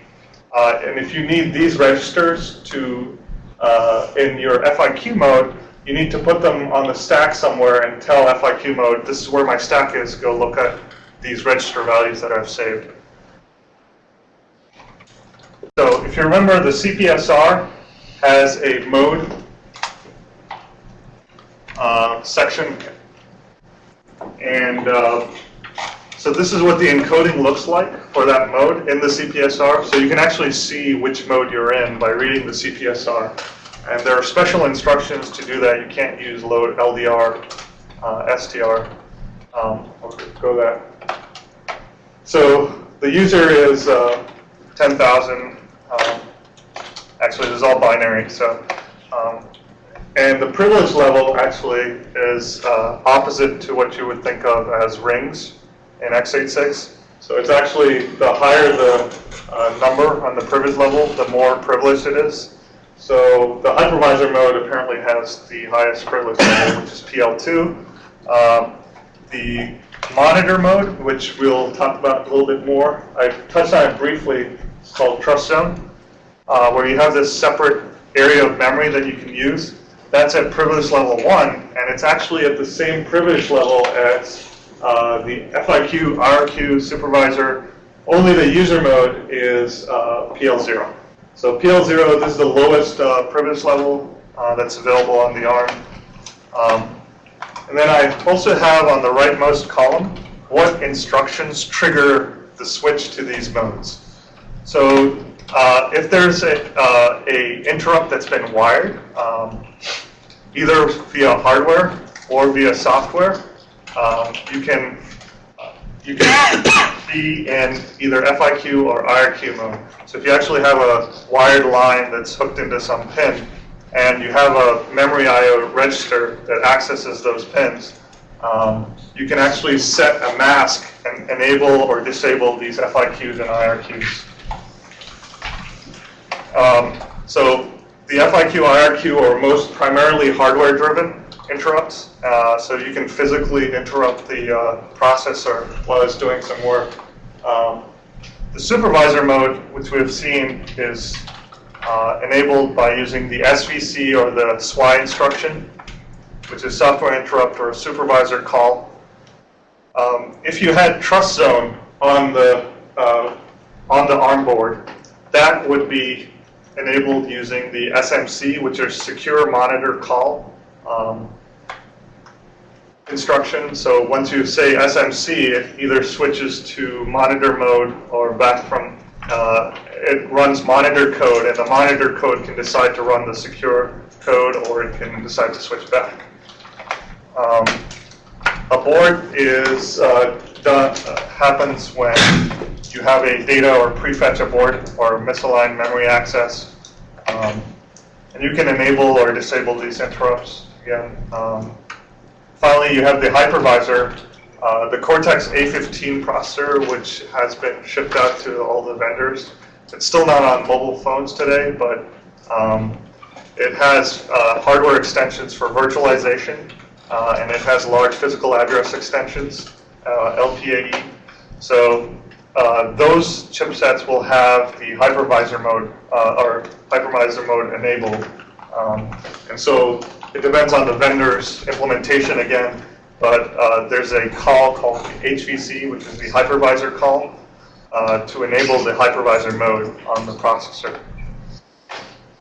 A: Uh, and if you need these registers to, uh, in your FIQ mode, you need to put them on the stack somewhere and tell FIQ mode, this is where my stack is, go look at these register values that I've saved. So if you remember, the CPSR has a mode uh, section. And uh, so this is what the encoding looks like for that mode in the CPSR. So you can actually see which mode you're in by reading the CPSR. And there are special instructions to do that. You can't use load LDR, uh, STR. Um, go that. So the user is uh, 10,000. Um, actually, this is all binary. So, um, and the privilege level actually is uh, opposite to what you would think of as rings in x86. So it's actually the higher the uh, number on the privilege level, the more privileged it is. So the hypervisor mode apparently has the highest privilege level, which is PL2. Um, the monitor mode, which we'll talk about a little bit more, I touched on it briefly, it's called trust zone, uh, where you have this separate area of memory that you can use. That's at privilege level 1, and it's actually at the same privilege level as uh, the FIQ, IRQ supervisor, only the user mode is uh, PL0. So PL0, this is the lowest uh, privilege level uh, that's available on the ARM. Um, and then I also have on the rightmost column what instructions trigger the switch to these modes. So uh, if there's a, uh, a interrupt that's been wired, um, either via hardware or via software, um, you can you can [coughs] be in either FIQ or IRQ mode. So if you actually have a wired line that's hooked into some pin, and you have a memory I/O register that accesses those pins, um, you can actually set a mask and enable or disable these FIQs and IRQs. Um, so the FIQ, IRQ are most primarily hardware-driven interrupts. Uh, so you can physically interrupt the uh, processor while it's doing some work. Um, the supervisor mode, which we've seen, is uh, enabled by using the SVC or the SWI instruction, which is software interrupt or a supervisor call. Um, if you had trust zone on the uh, on the ARM board, that would be enabled using the SMC, which is secure monitor call um, instruction. So once you say SMC, it either switches to monitor mode or back from, uh, it runs monitor code, and the monitor code can decide to run the secure code, or it can decide to switch back. Um, abort is uh, done, uh, happens when you have a data or prefetch abort or misaligned memory access. Um, and you can enable or disable these interrupts again. Um, finally, you have the hypervisor, uh, the Cortex A15 processor, which has been shipped out to all the vendors. It's still not on mobile phones today, but um, it has uh, hardware extensions for virtualization, uh, and it has large physical address extensions, uh, LPAE. So uh, those chipsets will have the hypervisor mode uh, or hypervisor mode enabled. Um, and so it depends on the vendor's implementation again, but uh, there's a call called HVC, which is the hypervisor call, uh, to enable the hypervisor mode on the processor.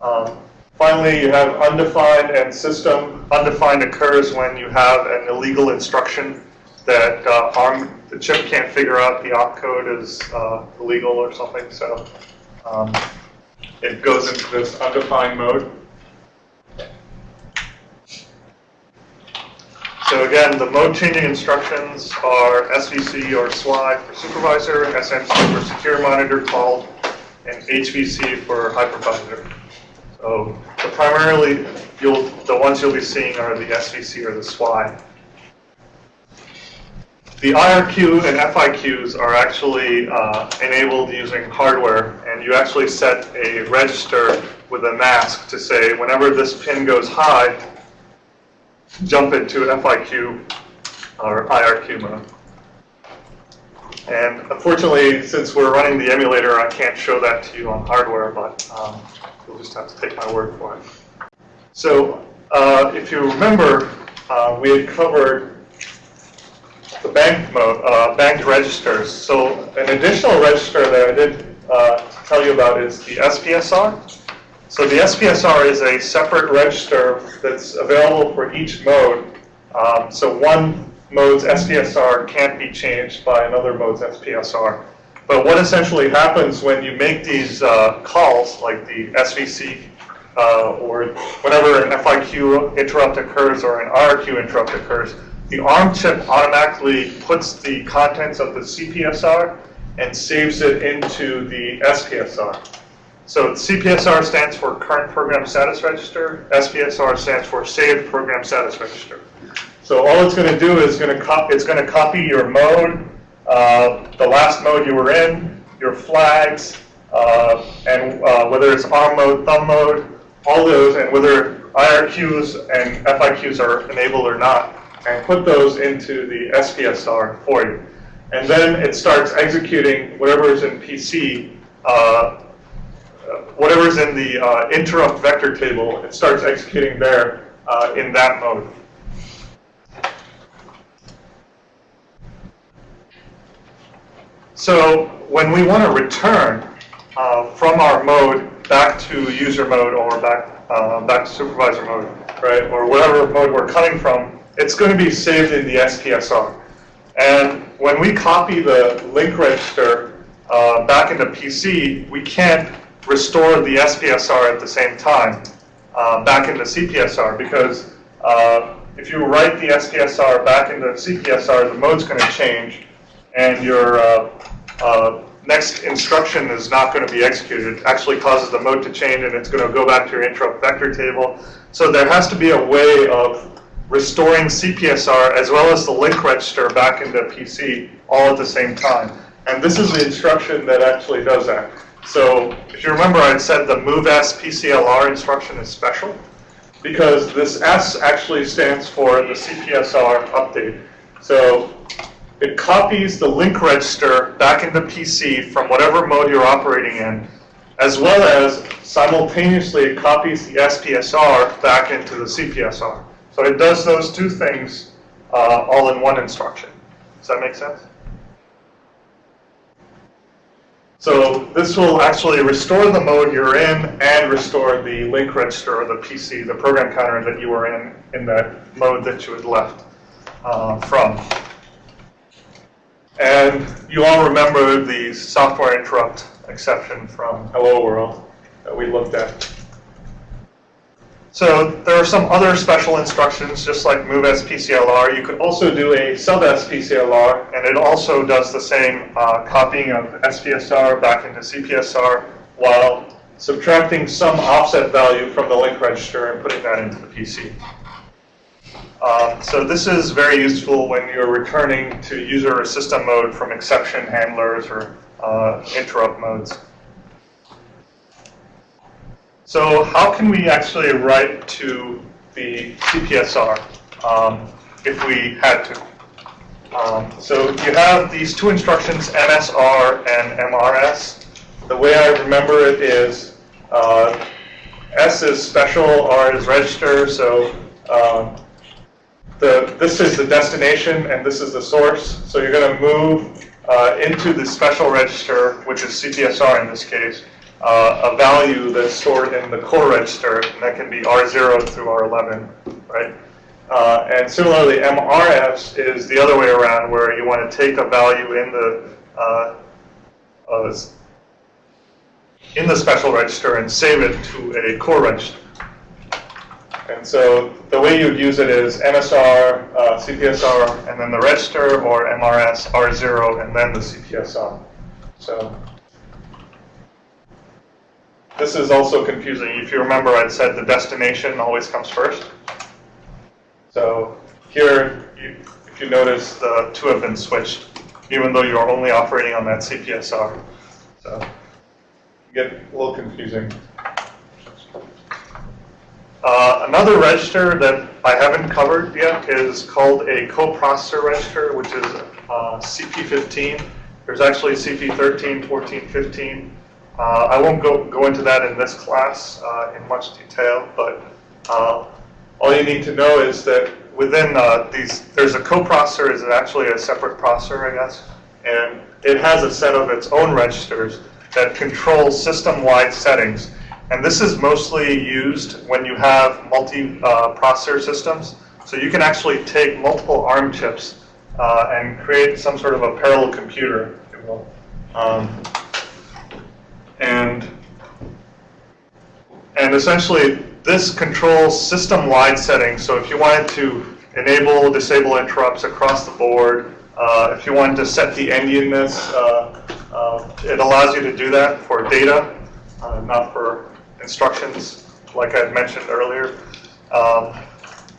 A: Um, finally, you have undefined and system. Undefined occurs when you have an illegal instruction that uh, ARM, the chip can't figure out the opcode is uh, illegal or something. So um, it goes into this undefined mode. So again, the mode changing instructions are SVC or SWI for supervisor, SMC for secure monitor call, and HVC for hypervisor. So the primarily, the ones you'll be seeing are the SVC or the SWI. The IRQ and FIQs are actually uh, enabled using hardware, and you actually set a register with a mask to say whenever this pin goes high, jump into an FIQ or IRQ mode. And unfortunately, since we're running the emulator, I can't show that to you on hardware, but um, you'll just have to take my word for it. So uh, if you remember, uh, we had covered the bank mode, uh, banked registers. So an additional register that I did uh, tell you about is the SPSR. So the SPSR is a separate register that's available for each mode. Um, so one mode's SPSR can't be changed by another mode's SPSR. But what essentially happens when you make these uh, calls, like the SVC, uh, or whenever an FIQ interrupt occurs or an IRQ interrupt occurs, the ARM chip automatically puts the contents of the CPSR and saves it into the SPSR. So CPSR stands for Current Program Status Register. SPSR stands for Saved Program Status Register. So all it's going to do is going to. It's going to copy your mode, uh, the last mode you were in, your flags, uh, and uh, whether it's ARM mode, thumb mode, all those, and whether IRQs and FIQs are enabled or not and put those into the SPSR for you. And then it starts executing whatever is in PC, uh, whatever is in the uh, interrupt vector table, it starts executing there uh, in that mode. So when we want to return uh, from our mode back to user mode or back uh, back to supervisor mode, right, or whatever mode we're coming from, it's going to be saved in the SPSR. And when we copy the link register uh, back into PC, we can't restore the SPSR at the same time uh, back into CPSR because uh, if you write the SPSR back into CPSR, the mode's going to change and your uh, uh, next instruction is not going to be executed. It actually causes the mode to change and it's going to go back to your interrupt vector table. So there has to be a way of restoring CPSR as well as the link register back into PC all at the same time. And this is the instruction that actually does that. So if you remember, I said the move S PCLR instruction is special because this S actually stands for the CPSR update. So it copies the link register back into PC from whatever mode you're operating in, as well as simultaneously it copies the SPSR back into the CPSR. So it does those two things uh, all in one instruction. Does that make sense? So this will actually restore the mode you're in and restore the link register or the PC, the program counter that you were in, in that mode that you had left uh, from. And you all remember the software interrupt exception from Hello World that we looked at. So there are some other special instructions, just like move SPCLR. You could also do a sub SPCLR, and it also does the same uh, copying of SPSR back into CPSR while subtracting some offset value from the link register and putting that into the PC. Um, so this is very useful when you're returning to user or system mode from exception handlers or uh, interrupt modes. So how can we actually write to the CPSR um, if we had to? Um, so you have these two instructions, MSR and MRS. The way I remember it is uh, S is special, R is register, so um, the, this is the destination and this is the source. So you're going to move uh, into the special register, which is CPSR in this case, uh, a value that's stored in the core register, and that can be R0 through R11, right? Uh, and similarly, MRS is the other way around, where you want to take a value in the uh, uh, in the special register and save it to a core register. And so the way you would use it is MSR, uh, CPSR, and then the register, or MRS, R0, and then the CPSR. So this is also confusing. If you remember, I'd said the destination always comes first. So here, you, if you notice, the two have been switched, even though you're only operating on that CPSR. So get a little confusing. Uh, another register that I haven't covered yet is called a coprocessor register, which is uh, CP15. There's actually CP13, 14, 15. Uh, I won't go, go into that in this class uh, in much detail, but uh, all you need to know is that within these, there's a coprocessor is actually a separate processor, I guess, and it has a set of its own registers that control system-wide settings. And this is mostly used when you have multi-processor systems. So you can actually take multiple ARM chips uh, and create some sort of a parallel computer, if you will. Um, and, and essentially, this controls system-wide settings. So if you wanted to enable, disable interrupts across the board, uh, if you wanted to set the endianness, uh, uh, it allows you to do that for data, uh, not for instructions, like I had mentioned earlier. Um,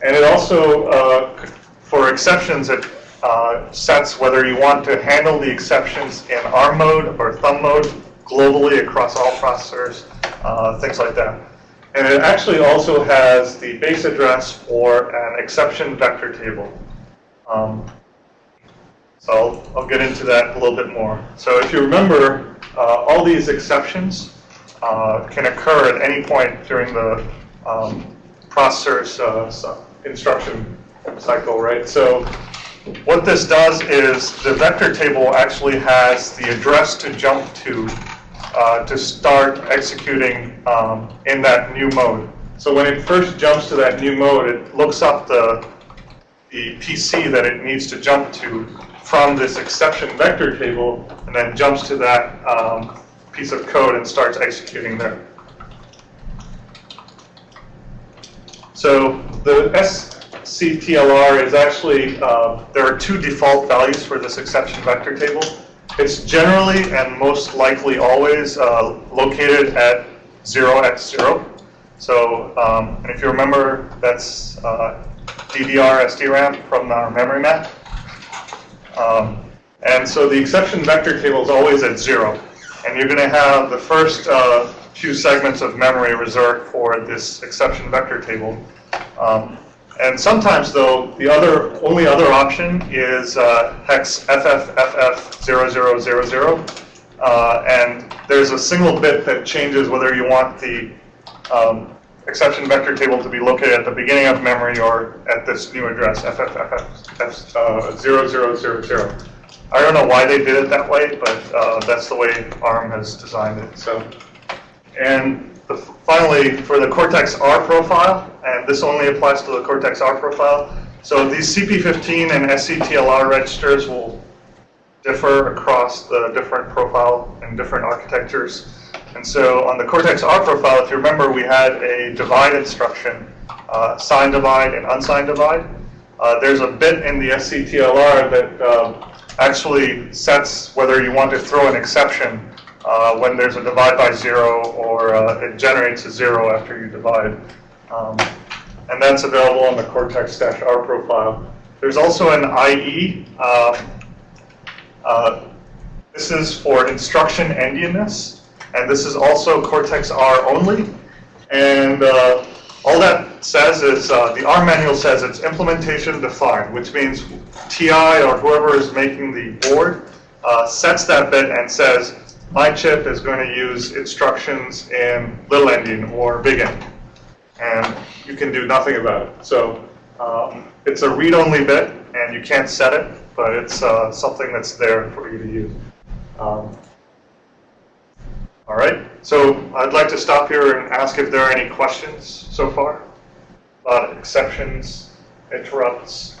A: and it also, uh, for exceptions, it uh, sets whether you want to handle the exceptions in ARM mode or thumb mode globally across all processors, uh, things like that. And it actually also has the base address for an exception vector table. Um, so I'll, I'll, get into that a little bit more. So if you remember, uh, all these exceptions uh, can occur at any point during the um, processor's uh, instruction cycle, right? So what this does is the vector table actually has the address to jump to uh, to start executing um, in that new mode. So when it first jumps to that new mode, it looks up the, the PC that it needs to jump to from this exception vector table, and then jumps to that um, piece of code and starts executing there. So the SCTLR is actually, uh, there are two default values for this exception vector table. It's generally and most likely always uh, located at 0x0. So, um, and if you remember, that's uh, DDR SDRAM from our memory map. Um, and so the exception vector table is always at zero. And you're going to have the first uh, few segments of memory reserved for this exception vector table. Um, and sometimes, though, the other only other option is uh, hex FFFF0000. Uh, and there's a single bit that changes whether you want the um, exception vector table to be located at the beginning of memory or at this new address, FFFF0000. I don't know why they did it that way, but uh, that's the way ARM has designed it. So, and the, finally, for the Cortex-R profile, and this only applies to the Cortex-R profile, so these CP15 and SCTLR registers will differ across the different profile and different architectures. And so on the Cortex-R profile, if you remember, we had a divide instruction, uh, signed divide and unsigned divide. Uh, there's a bit in the SCTLR that uh, actually sets whether you want to throw an exception uh, when there's a divide by zero or uh, it generates a zero after you divide. Um, and that's available on the Cortex-R profile. There's also an IE. Um, uh, this is for instruction endianness, and this is also Cortex-R only. And uh, all that says is, uh, the R manual says it's implementation defined, which means TI or whoever is making the board uh, sets that bit and says, my chip is going to use instructions in little endian or big endian. And you can do nothing about it. So um, it's a read-only bit, and you can't set it, but it's uh, something that's there for you to use. Um, all right, so I'd like to stop here and ask if there are any questions so far about exceptions, interrupts,